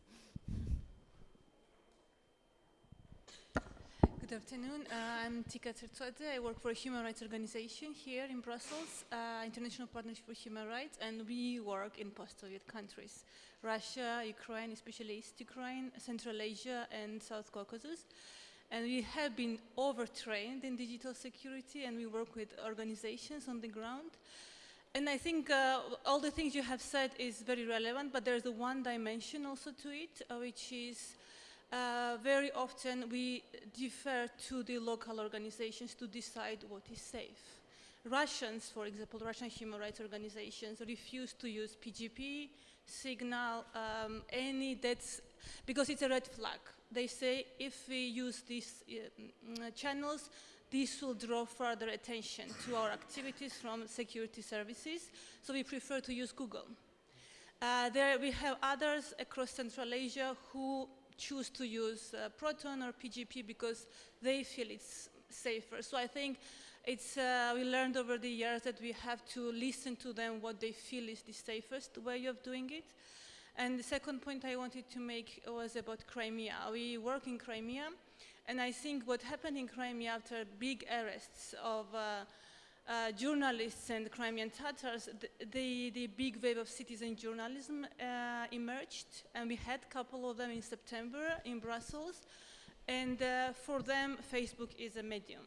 Good afternoon. Uh, I'm Tika Tsertsvadze. I work for a human rights organization here in Brussels, uh, International Partnership for Human Rights, and we work in post-Soviet countries, Russia, Ukraine, especially East Ukraine, Central Asia, and South Caucasus. And we have been overtrained in digital security, and we work with organizations on the ground. And I think uh, all the things you have said is very relevant, but there's a one dimension also to it, uh, which is uh, very often we defer to the local organizations to decide what is safe. Russians, for example, Russian human rights organizations refuse to use PGP, Signal, um, any that's, because it's a red flag. They say if we use these uh, channels, this will draw further attention to our activities from security services, so we prefer to use Google. Uh, there we have others across Central Asia who choose to use uh, Proton or PGP because they feel it's safer. So I think it's, uh, we learned over the years that we have to listen to them what they feel is the safest way of doing it. And the second point I wanted to make was about Crimea. We work in Crimea, and I think what happened in Crimea after big arrests of uh, uh, journalists and Crimean Tatars, the, the, big wave of citizen journalism uh, emerged, and we had a couple of them in September in Brussels. And uh, for them, Facebook is a medium.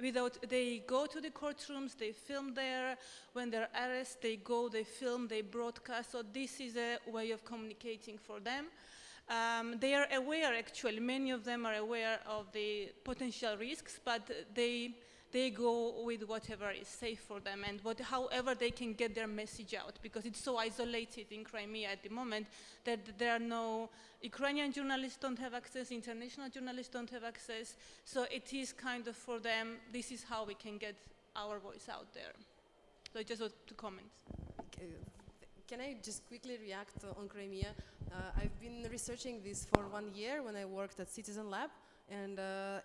Without, they go to the courtrooms, they film there. When they're arrested, they go, they film, they broadcast. So this is a way of communicating for them. Um, they are aware, actually, many of them are aware of the potential risks, but they they go with whatever is safe for them and what, however they can get their message out because it's so isolated in Crimea at the moment that there are no Ukrainian journalists don't have access, international journalists don't have access. So it is kind of for them, this is how we can get our voice out there. So I just want to comment. Okay, Can I just quickly react on Crimea? Uh, I've been researching this for one year when I worked at Citizen Lab, and uh,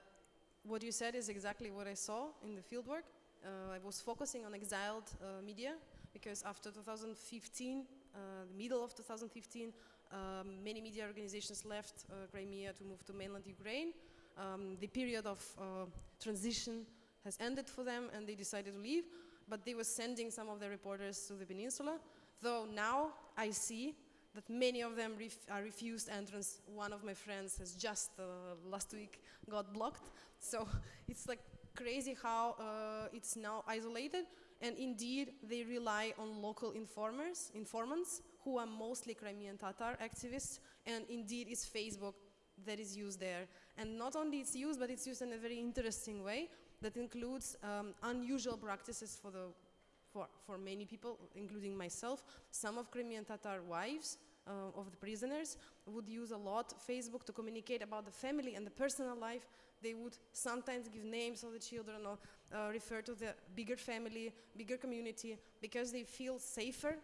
what you said is exactly what I saw in the fieldwork. Uh, I was focusing on exiled uh, media because after 2015, uh, the middle of 2015, um, many media organizations left uh, Crimea to move to mainland Ukraine. Um, the period of uh, transition has ended for them and they decided to leave, but they were sending some of their reporters to the peninsula. Though now I see that many of them ref are refused entrance. One of my friends has just uh, last week got blocked. So it's like crazy how uh, it's now isolated. And indeed, they rely on local informers, informants, who are mostly Crimean Tatar activists. And indeed, it's Facebook that is used there. And not only it's used, but it's used in a very interesting way that includes um, unusual practices for the for, for many people, including myself, some of Crimean Tatar wives uh, of the prisoners would use a lot Facebook to communicate about the family and the personal life. They would sometimes give names of the children or uh, refer to the bigger family, bigger community, because they feel safer,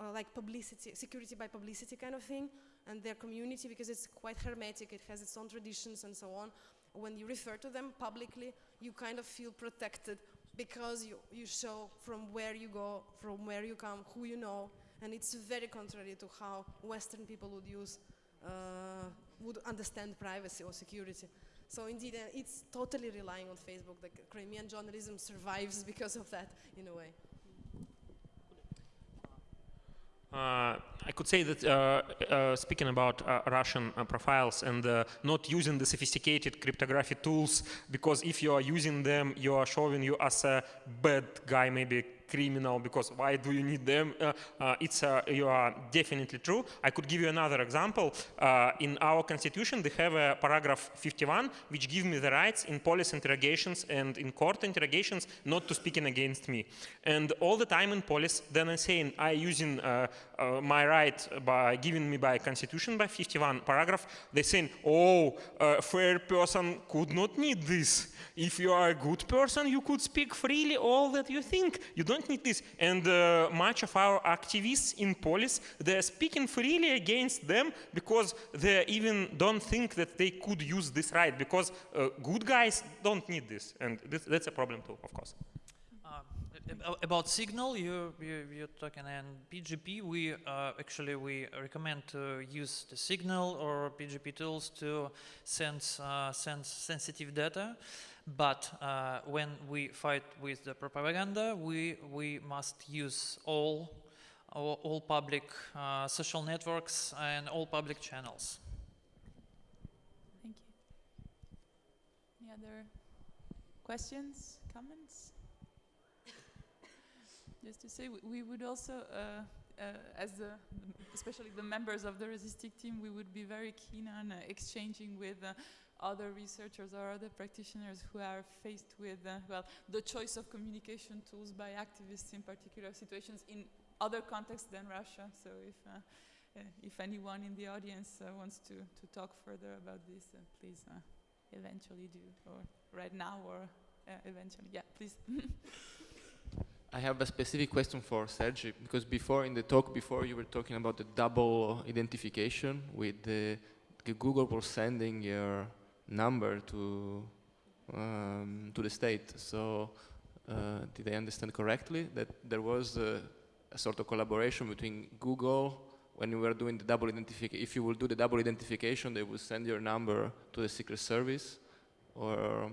uh, like publicity, security by publicity kind of thing, and their community, because it's quite hermetic, it has its own traditions and so on. When you refer to them publicly, you kind of feel protected because you, you show from where you go, from where you come, who you know, and it's very contrary to how Western people would use, uh, would understand privacy or security. So indeed, uh, it's totally relying on Facebook. The Crimean journalism survives because of that, in a way. Uh, I could say that uh, uh, speaking about uh, Russian uh, profiles and not using the sophisticated cryptography tools, because if you are using them, you are showing you as a bad guy, maybe criminal because why do you need them? Uh, uh, it's uh, you are definitely true. I could give you another example. In our constitution, they have a paragraph 51 which gives me the rights in police interrogations and in court interrogations not to speaking against me. And all the time in police, then I'm saying I using my right by giving me by constitution by 51 paragraph. They saying, oh, a fair person could not need this. If you are a good person, you could speak freely all that you think. You don't need this. And uh, much of our activists in Polis, they're speaking freely against them because they even don't think that they could use this right because uh, good guys don't need this. And this, that's a problem too, of course. Uh, about Signal, you, you, you're talking, and PGP, we uh, actually we recommend to use the Signal or PGP tools to send, uh, send sensitive data. But uh, when we fight with the propaganda, we, we must use all, all, all public uh, social networks and all public channels. Thank you. Any other questions, comments? Just to say, we, we would also, uh, uh, as the, especially the members of the Resistic team, we would be very keen on uh, exchanging with uh, other researchers or other practitioners who are faced with, uh, well, the choice of communication tools by activists in particular situations in other contexts than Russia. So if, uh, uh, if anyone in the audience uh, wants to, to talk further about this, uh, please eventually do, or right now, or eventually. Yeah, please. I have a specific question for Sergi because before in the talk before you were talking about the double identification with the, the Google was sending your number to um, to the state. So uh, did I understand correctly that there was a, a sort of collaboration between Google when you were doing the double identification? If you will do the double identification, they will send your number to the Secret Service, or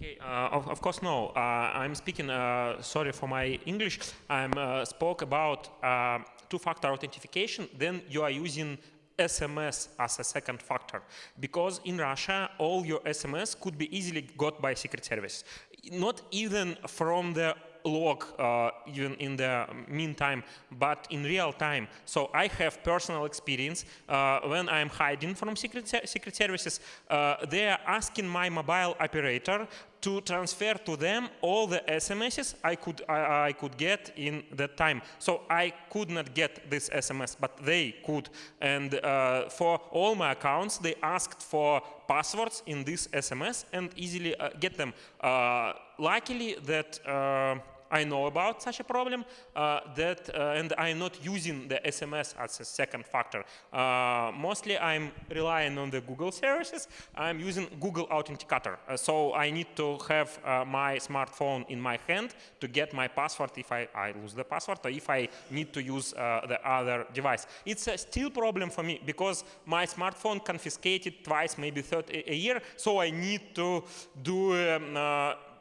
Okay, uh, of, of course no. Uh, I'm speaking, uh, sorry for my English, I uh, spoke about uh, two-factor authentication, then you are using SMS as a second factor. Because in Russia, all your SMS could be easily got by Secret Service. Not even from the log uh, even in the meantime, but in real time. So I have personal experience uh, when I'm hiding from secret, se secret services, uh, they are asking my mobile operator to transfer to them all the SMSs I could I, I, could get in that time. So I could not get this SMS, but they could. And uh, for all my accounts, they asked for passwords in this SMS and easily uh, get them. Uh, luckily, that uh, I know about such a problem uh, that uh, and I'm not using the SMS as a second factor. Uh, mostly I'm relying on the Google services. I'm using Google Authenticator. Uh, so I need to have uh, my smartphone in my hand to get my password if I, I lose the password or if I need to use uh, the other device. It's a still problem for me because my smartphone confiscated twice, maybe third a, year. So I need to do um,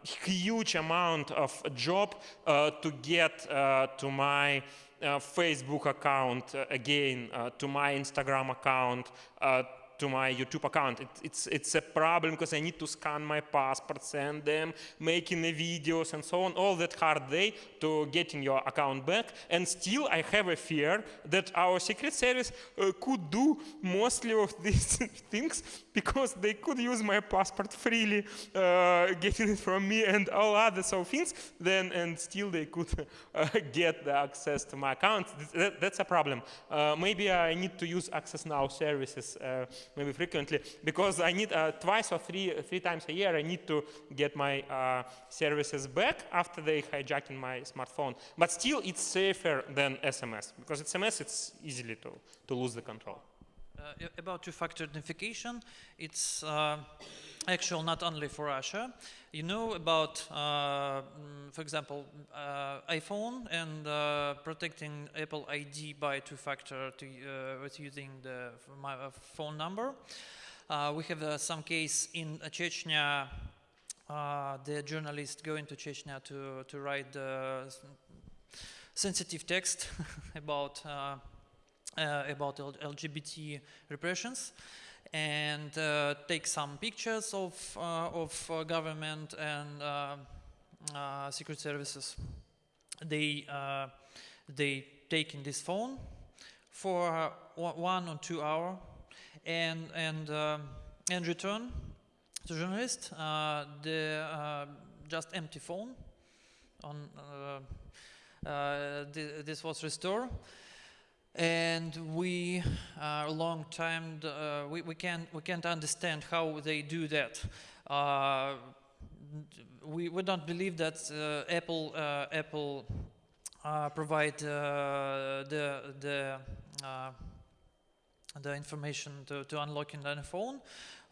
huge amount of job uh, to get uh, to my uh, Facebook account again, to my Instagram account, to my YouTube account. It, it's, it's a problem because I need to scan my passport, send them, making the videos and so on, all that hard day to getting your account back. And still I have a fear that our Secret Service uh, could do mostly of these things because they could use my passport freely, uh, getting it from me and all other so things, then and still they could uh, get the access to my account. That, that's a problem. Uh, maybe I need to use Access Now services uh, maybe frequently, because I need uh, twice or three, three times a year, I need to get my uh, services back after they hijacking my smartphone. But still, it's safer than SMS, because SMS, it's easily to, to lose the control. Uh, about two-factor authentication, it's uh, actual not only for Russia. You know about, uh, mm, for example, uh, iPhone and uh, protecting Apple ID by two-factor uh, with using the my phone number. we have some case in Chechnya. the journalist going to Chechnya to to write sensitive text about Uh, about LGBT repressions and uh, take some pictures of, uh, of uh, government and uh, secret services. They, they take in this phone for one or two hour and, and, and return to journalist the just empty phone on uh, uh, th this was restored and we uh, a long time uh, we, we can't we can't understand how they do that. Uh, we, we don't believe that uh, Apple uh, Apple uh, provide the the the information to, to unlock in the phone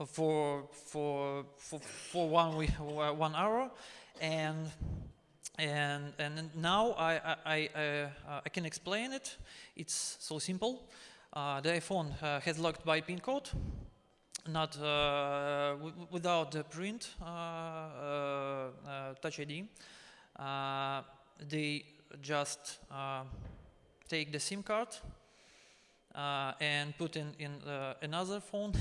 for for for, for one week, one hour. And and, and now I, I, I, uh, I, can explain it. It's so simple. Uh, the iPhone uh, has locked by pin code, not uh, without the print uh, uh, Touch ID. they just take the SIM card and put in, in another phone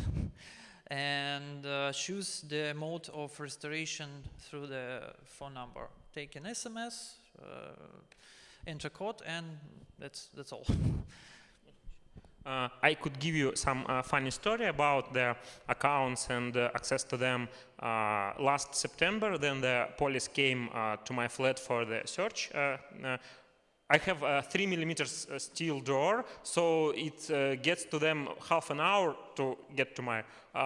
and choose the mode of restoration through the phone number take an SMS, uh, enter code, and that's, that's all. Uh, I could give you some uh, funny story about the accounts and uh, access to them. Uh, last September, then the police came uh, to my flat for the search. I have a three millimeters steel door, so it gets to them half an hour to get to my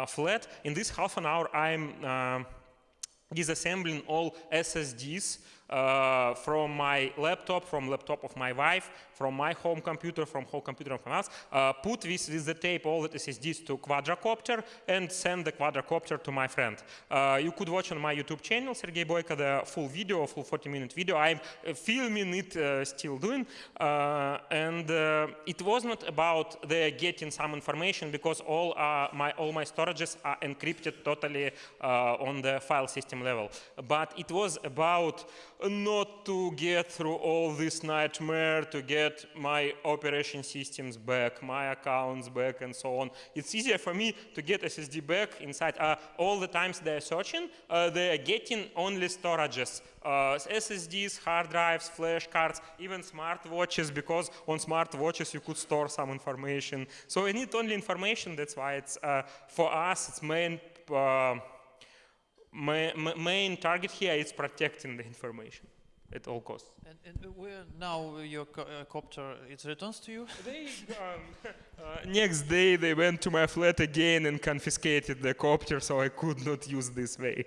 flat. In this half an hour, I'm disassembling all SSDs uh, from my laptop, from laptop of my wife, from my home computer, from home computer of us, uh, put this with the tape all the SSDs to quadrocopter and send the quadrocopter to my friend. Uh, you could watch on my YouTube channel, Sergey Boyko, the full video, full 40 minute video. I'm uh, filming it, uh, still doing. And it was not about the getting some information because all my all my storages are encrypted totally on the file system level. But it was about not to get through all this nightmare to get my operation systems back, my accounts back, and so on. It's easier for me to get SSD back inside. Uh, all the times they're searching, uh, they are getting only storages. Uh, SSDs, hard drives, flash cards, even smartwatches, because on smartwatches you could store some information. So I need only information, that's why it's, uh, for us, it's main, ma ma main target here is protecting the information at all costs. And, and where now your co uh, copter it returns to you? They, um, uh, next day they went to my flat again and confiscated the copter, so I could not use this way.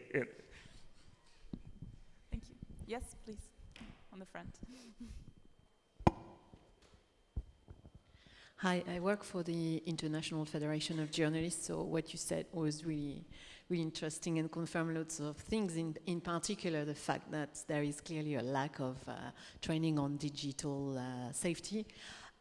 Thank you. Yes, please, on the front. Hi, I work for the International Federation of Journalists, so what you said was really, really interesting and confirmed lots of things, in, in particular the fact that there is clearly a lack of uh, training on digital uh, safety.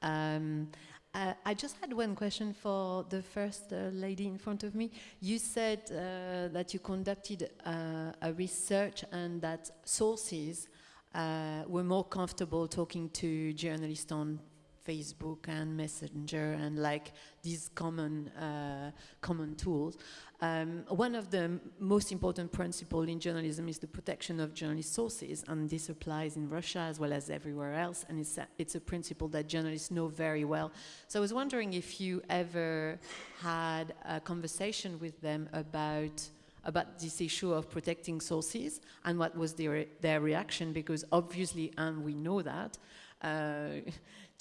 Um, uh, I just had one question for the first uh, lady in front of me. You said uh, that you conducted uh, a research and that sources uh, were more comfortable talking to journalists on Facebook and Messenger and like these common uh, common tools. Um, one of the most important principles in journalism is the protection of journalist sources, and this applies in Russia as well as everywhere else. And it's a, it's a principle that journalists know very well. So I was wondering if you ever had a conversation with them about about this issue of protecting sources and what was their, their reaction because obviously and we know that uh,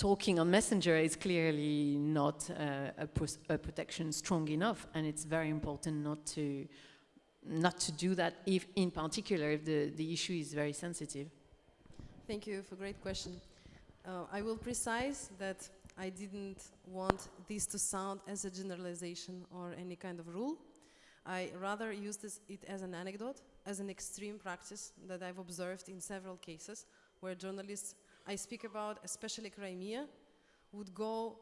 talking on Messenger is clearly not uh, a, a, protection strong enough, and it's very important not to not to do that. If, in particular, if the the issue is very sensitive. Thank you for great question. Uh, I will precise that I didn't want this to sound as a generalization or any kind of rule. I rather used this, it as an anecdote, as an extreme practice that I've observed in several cases where journalists I speak about, especially Crimea, would go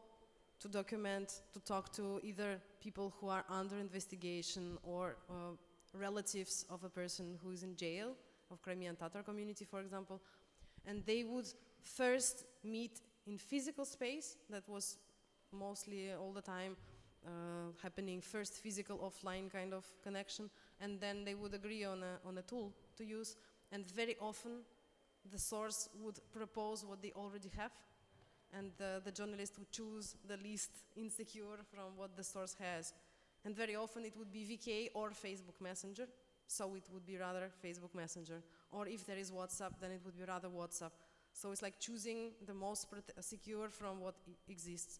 to document, to talk to either people who are under investigation or uh, relatives of a person who is in jail, of Crimean Tatar community, for example, and they would first meet in physical space, that was mostly all the time uh, happening, first physical offline kind of connection, and then they would agree on a, on a tool to use, and very often the source would propose what they already have and the, the journalist would choose the least insecure from what the source has. And very often it would be VK or Facebook Messenger, so it would be rather Facebook Messenger. Or if there is WhatsApp, then it would be rather WhatsApp. So it's like choosing the most secure from what exists.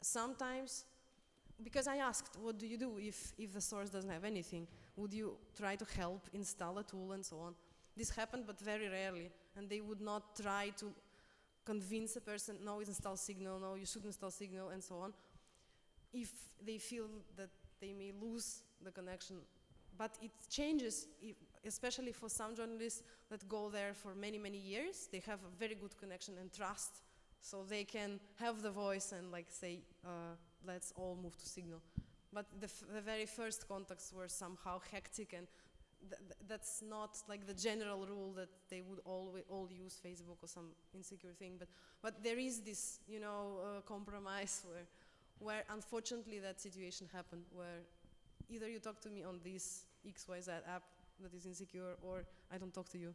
Sometimes, because I asked, what do you do if, if the source doesn't have anything? Would you try to help install a tool and so on? This happened, but very rarely and they would not try to convince a person, no, install Signal, no, you shouldn't install Signal, and so on, if they feel that they may lose the connection. But it changes, especially for some journalists that go there for many, many years. They have a very good connection and trust, so they can have the voice and like say, uh, let's all move to Signal. But the, the very first contacts were somehow hectic and th that's not like the general rule that they would all all use Facebook or some insecure thing, but but there is this you know uh, compromise where where unfortunately that situation happened where either you talk to me on this XYZ app that is insecure or I don't talk to you.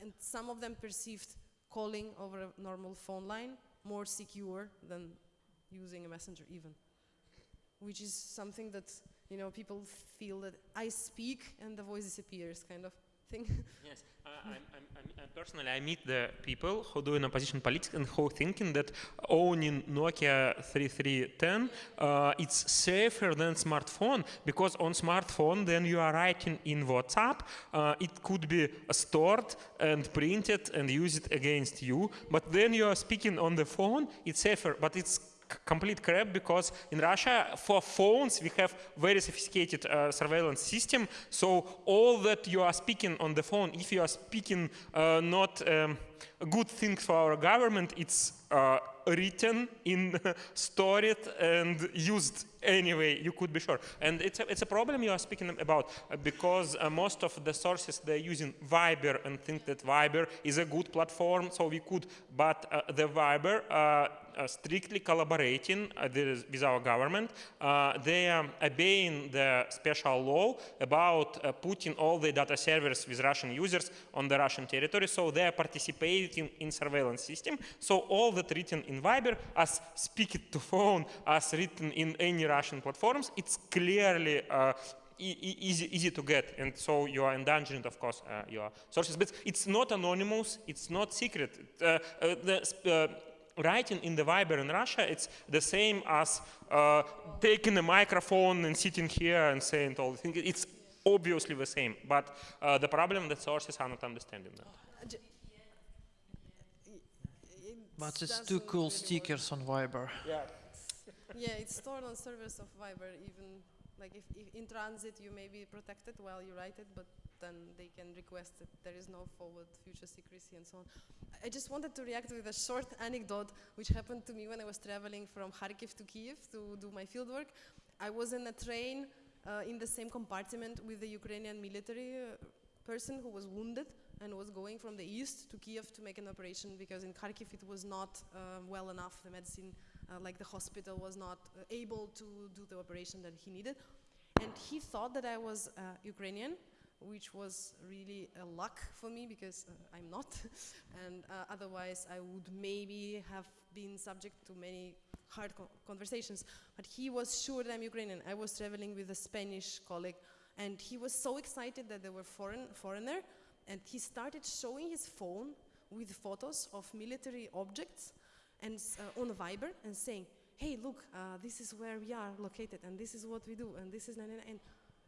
And some of them perceived calling over a normal phone line more secure than using a messenger even, which is something that you know, people feel that I speak and the voice disappears kind of thing. yes, uh, I'm, I'm, I'm, personally I meet the people who do in opposition politics and who thinking that owning Nokia 3310 uh, it's safer than smartphone because on smartphone then you are writing in WhatsApp, uh, it could be stored and printed and used against you, but then you are speaking on the phone, it's safer, but it's complete crap because in Russia for phones we have very sophisticated uh, surveillance system. So all that you are speaking on the phone, if you are speaking uh, not um, a good thing for our government, it's uh, written in, stored and used anyway. You could be sure, and it's a, it's a problem you are speaking about uh, because uh, most of the sources they're using Viber and think that Viber is a good platform, so we could. But uh, the Viber uh, strictly collaborating uh, with our government. Uh, they are obeying the special law about uh, putting all the data servers with Russian users on the Russian territory. So they are participating in surveillance system. So all that written in Viber as speak it to phone, as written in any Russian platforms, it's clearly uh, easy, easy to get, and so you are endangering, of course, uh, your sources. But it's not anonymous, it's not secret. Uh, uh, the, uh, writing in the Viber in Russia, it's the same as uh, taking a microphone and sitting here and saying all the things. It's obviously the same, but uh, the problem that sources are not understanding that. But it's doesn't too cool really work. stickers on Viber. Yeah, it's stored on servers of Viber. Even like if, if in transit you may be protected while you write it, but then they can request it. There is no forward future secrecy and so on. I just wanted to react with a short anecdote which happened to me when I was traveling from Kharkiv to Kiev to do my fieldwork. I was in a train uh, in the same compartment with the Ukrainian military uh, person who was wounded and was going from the east to Kiev to make an operation because in Kharkiv it was not uh, well enough. The medicine, uh, like the hospital, was not uh, able to do the operation that he needed. And he thought that I was uh, Ukrainian, which was really a luck for me because uh, I'm not. and uh, otherwise, I would maybe have been subject to many hard co- conversations. But he was sure that I'm Ukrainian. I was traveling with a Spanish colleague, and he was so excited that there were foreign foreigner, and he started showing his phone with photos of military objects and uh, on Viber and saying, "Hey, look, uh, this is where we are located, and this is what we do, and this is na- na- na," and."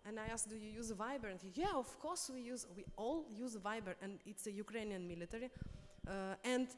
And I asked, "Do you use Viber?" And he, "Yeah, of course we use. We all use Viber, and it's a Ukrainian military." Uh, and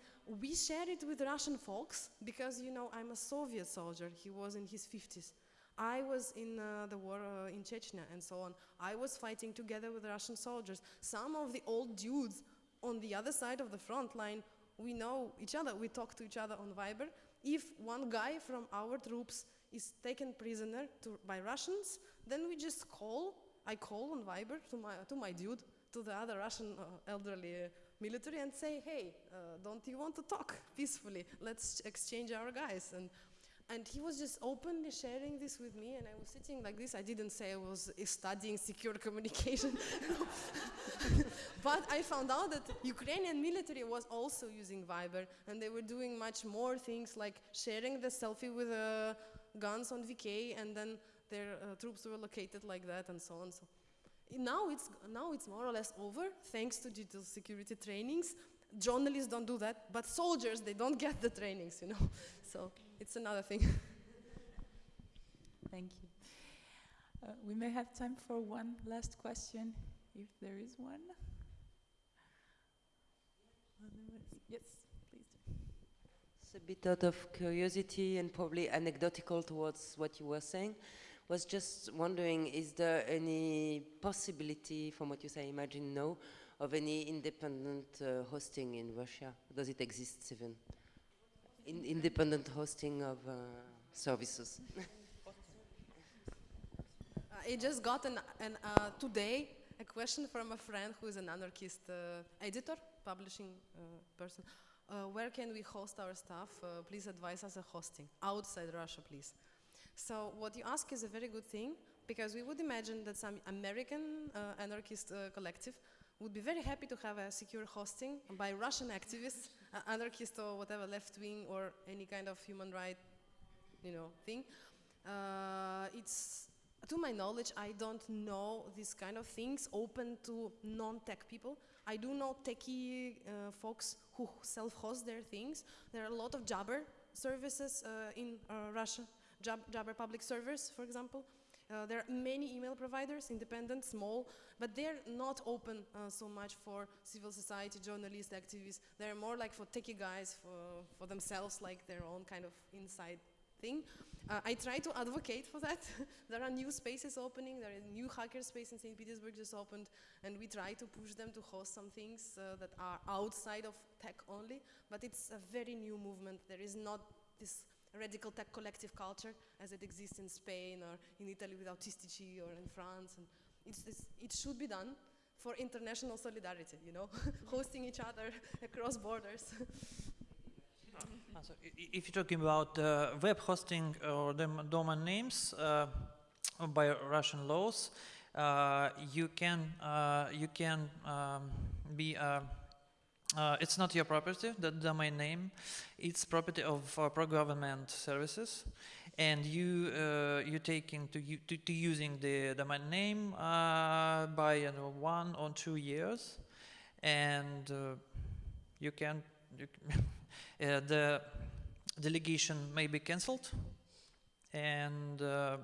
we share it with Russian folks because you know I'm a Soviet soldier. He was in his 50s. I was in uh, the war uh, in Chechnya and so on. I was fighting together with Russian soldiers. Some of the old dudes on the other side of the front line, we know each other. We talk to each other on Viber. If one guy from our troops is taken prisoner to, by Russians, then we just call. I call on Viber to my to my dude, to the other Russian uh, elderly uh, military, and say, "Hey, uh, don't you want to talk peacefully? Let's exchange our guys." And and he was just openly sharing this with me, and I was sitting like this. I didn't say I was uh, studying secure communication, but I found out that Ukrainian military was also using Viber, and they were doing much more things like sharing the selfie with uh, guns on VK, and then their uh, troops were located like that, and so on. So now it's now it's more or less over, thanks to digital security trainings. Journalists don't do that, but soldiers they don't get the trainings, you know. So it's another thing. Thank you. Uh, we may have time for one last question, if there is one. Yes, a bit out of curiosity and probably anecdotal towards what you were saying. Was just wondering, is there any possibility, from what you say, imagine no, of any independent uh, hosting in Russia? Does it exist even? In independent hosting of uh, services. I just got an, an uh, today a question from a friend who is an anarchist uh, editor, publishing uh, person. Uh, where can we host our stuff? Uh, please advise us a hosting outside Russia, please. So what you ask is a very good thing because we would imagine that some American uh, anarchist uh, collective would be very happy to have a secure hosting by Russian activists, anarchist or whatever left wing or any kind of human right, you know, thing. Uh, it's to my knowledge, I don't know these kind of things open to non-tech people. I do know techie uh, folks who self-host their things. There are a lot of Jabber services uh, in uh, Russia, Jab Jabber public servers, for example. Uh, there are many email providers, independent, small, but they're not open uh, so much for civil society, journalists, activists. They're more like for techie guys, for, for themselves, like their own kind of inside thing. Uh, I try to advocate for that. there are new spaces opening. There is a new hacker space in St. Petersburg just opened, and we try to push them to host some things uh, that are outside of tech only. But it's a very new movement. There is not this radical tech collective culture as it exists in Spain or in Italy with Autistici or in France. And it's, it's, it should be done for international solidarity, you know, hosting each other across borders. Uh, so if you're talking about uh, web hosting or dom- domain names uh, by Russian laws, uh, you can uh, you can um, be uh, uh, it's not your property, the domain name. It's property of pro-government services, and you you taking to, to to using the domain name by you know, one or two years, and you can. You the delegation may be cancelled, and uh,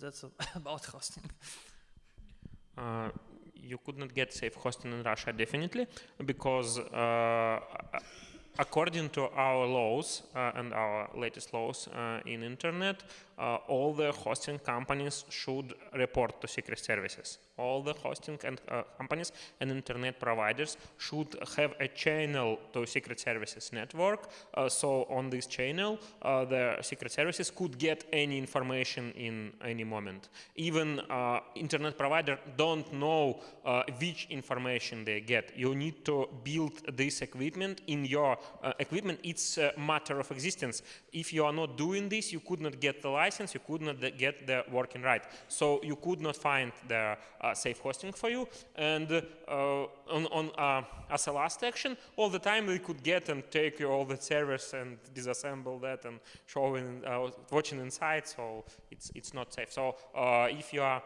that's about hosting. Uh, you could not get safe hosting in Russia definitely because uh, according to our laws uh, and our latest laws uh, in internet, uh, all the hosting companies should report to secret services. All the hosting and uh, companies and internet providers should have a channel to secret services network. Uh, so on this channel, uh, the secret services could get any information in any moment. Even uh, internet provider don't know uh, which information they get. You need to build this equipment in your equipment. It's a matter of existence. If you are not doing this, you could not get the license, you could not get the working right. So you could not find the uh, safe hosting for you. And uh, on, on uh, as a last action, all the time we could get and take all the servers and disassemble that and showing, uh, watching inside. So it's it's not safe. So if you are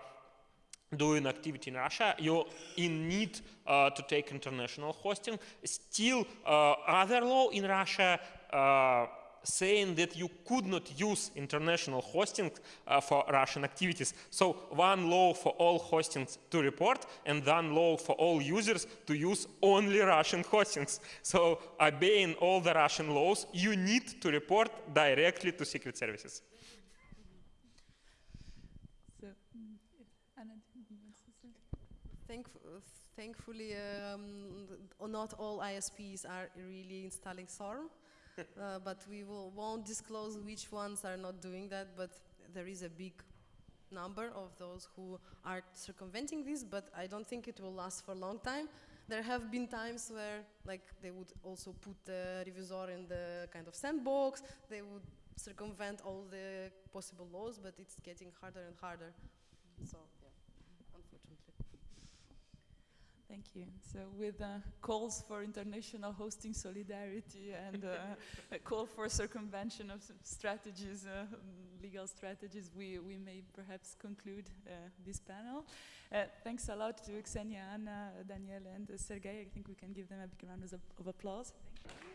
doing activity in Russia, you're in need uh, to take international hosting. Still, uh, other law in Russia uh, saying that you could not use international hosting uh, for Russian activities. So one law for all hostings to report and one law for all users to use only Russian hostings. So obeying all the Russian laws, you need to report directly to secret services. So, mm, Anna, do you want to say? Thankf- uh, thankfully, um, not all ISPs are really installing SORM, uh, but we will, won't disclose which ones are not doing that. But there is a big number of those who are circumventing this, but I don't think it will last for a long time. There have been times where, like, they would also put the revisor in the kind of sandbox. They would circumvent all the possible laws, but it's getting harder and harder. So, yeah, unfortunately. Thank you. So with uh, calls for international hosting solidarity and uh, a call for circumvention of strategies, uh, legal strategies, we, we may perhaps conclude uh, this panel. Uh, thanks a lot to Ksenia, Anna, Daniel, and uh, Sergey. I think we can give them a big round of, of applause. Thank you.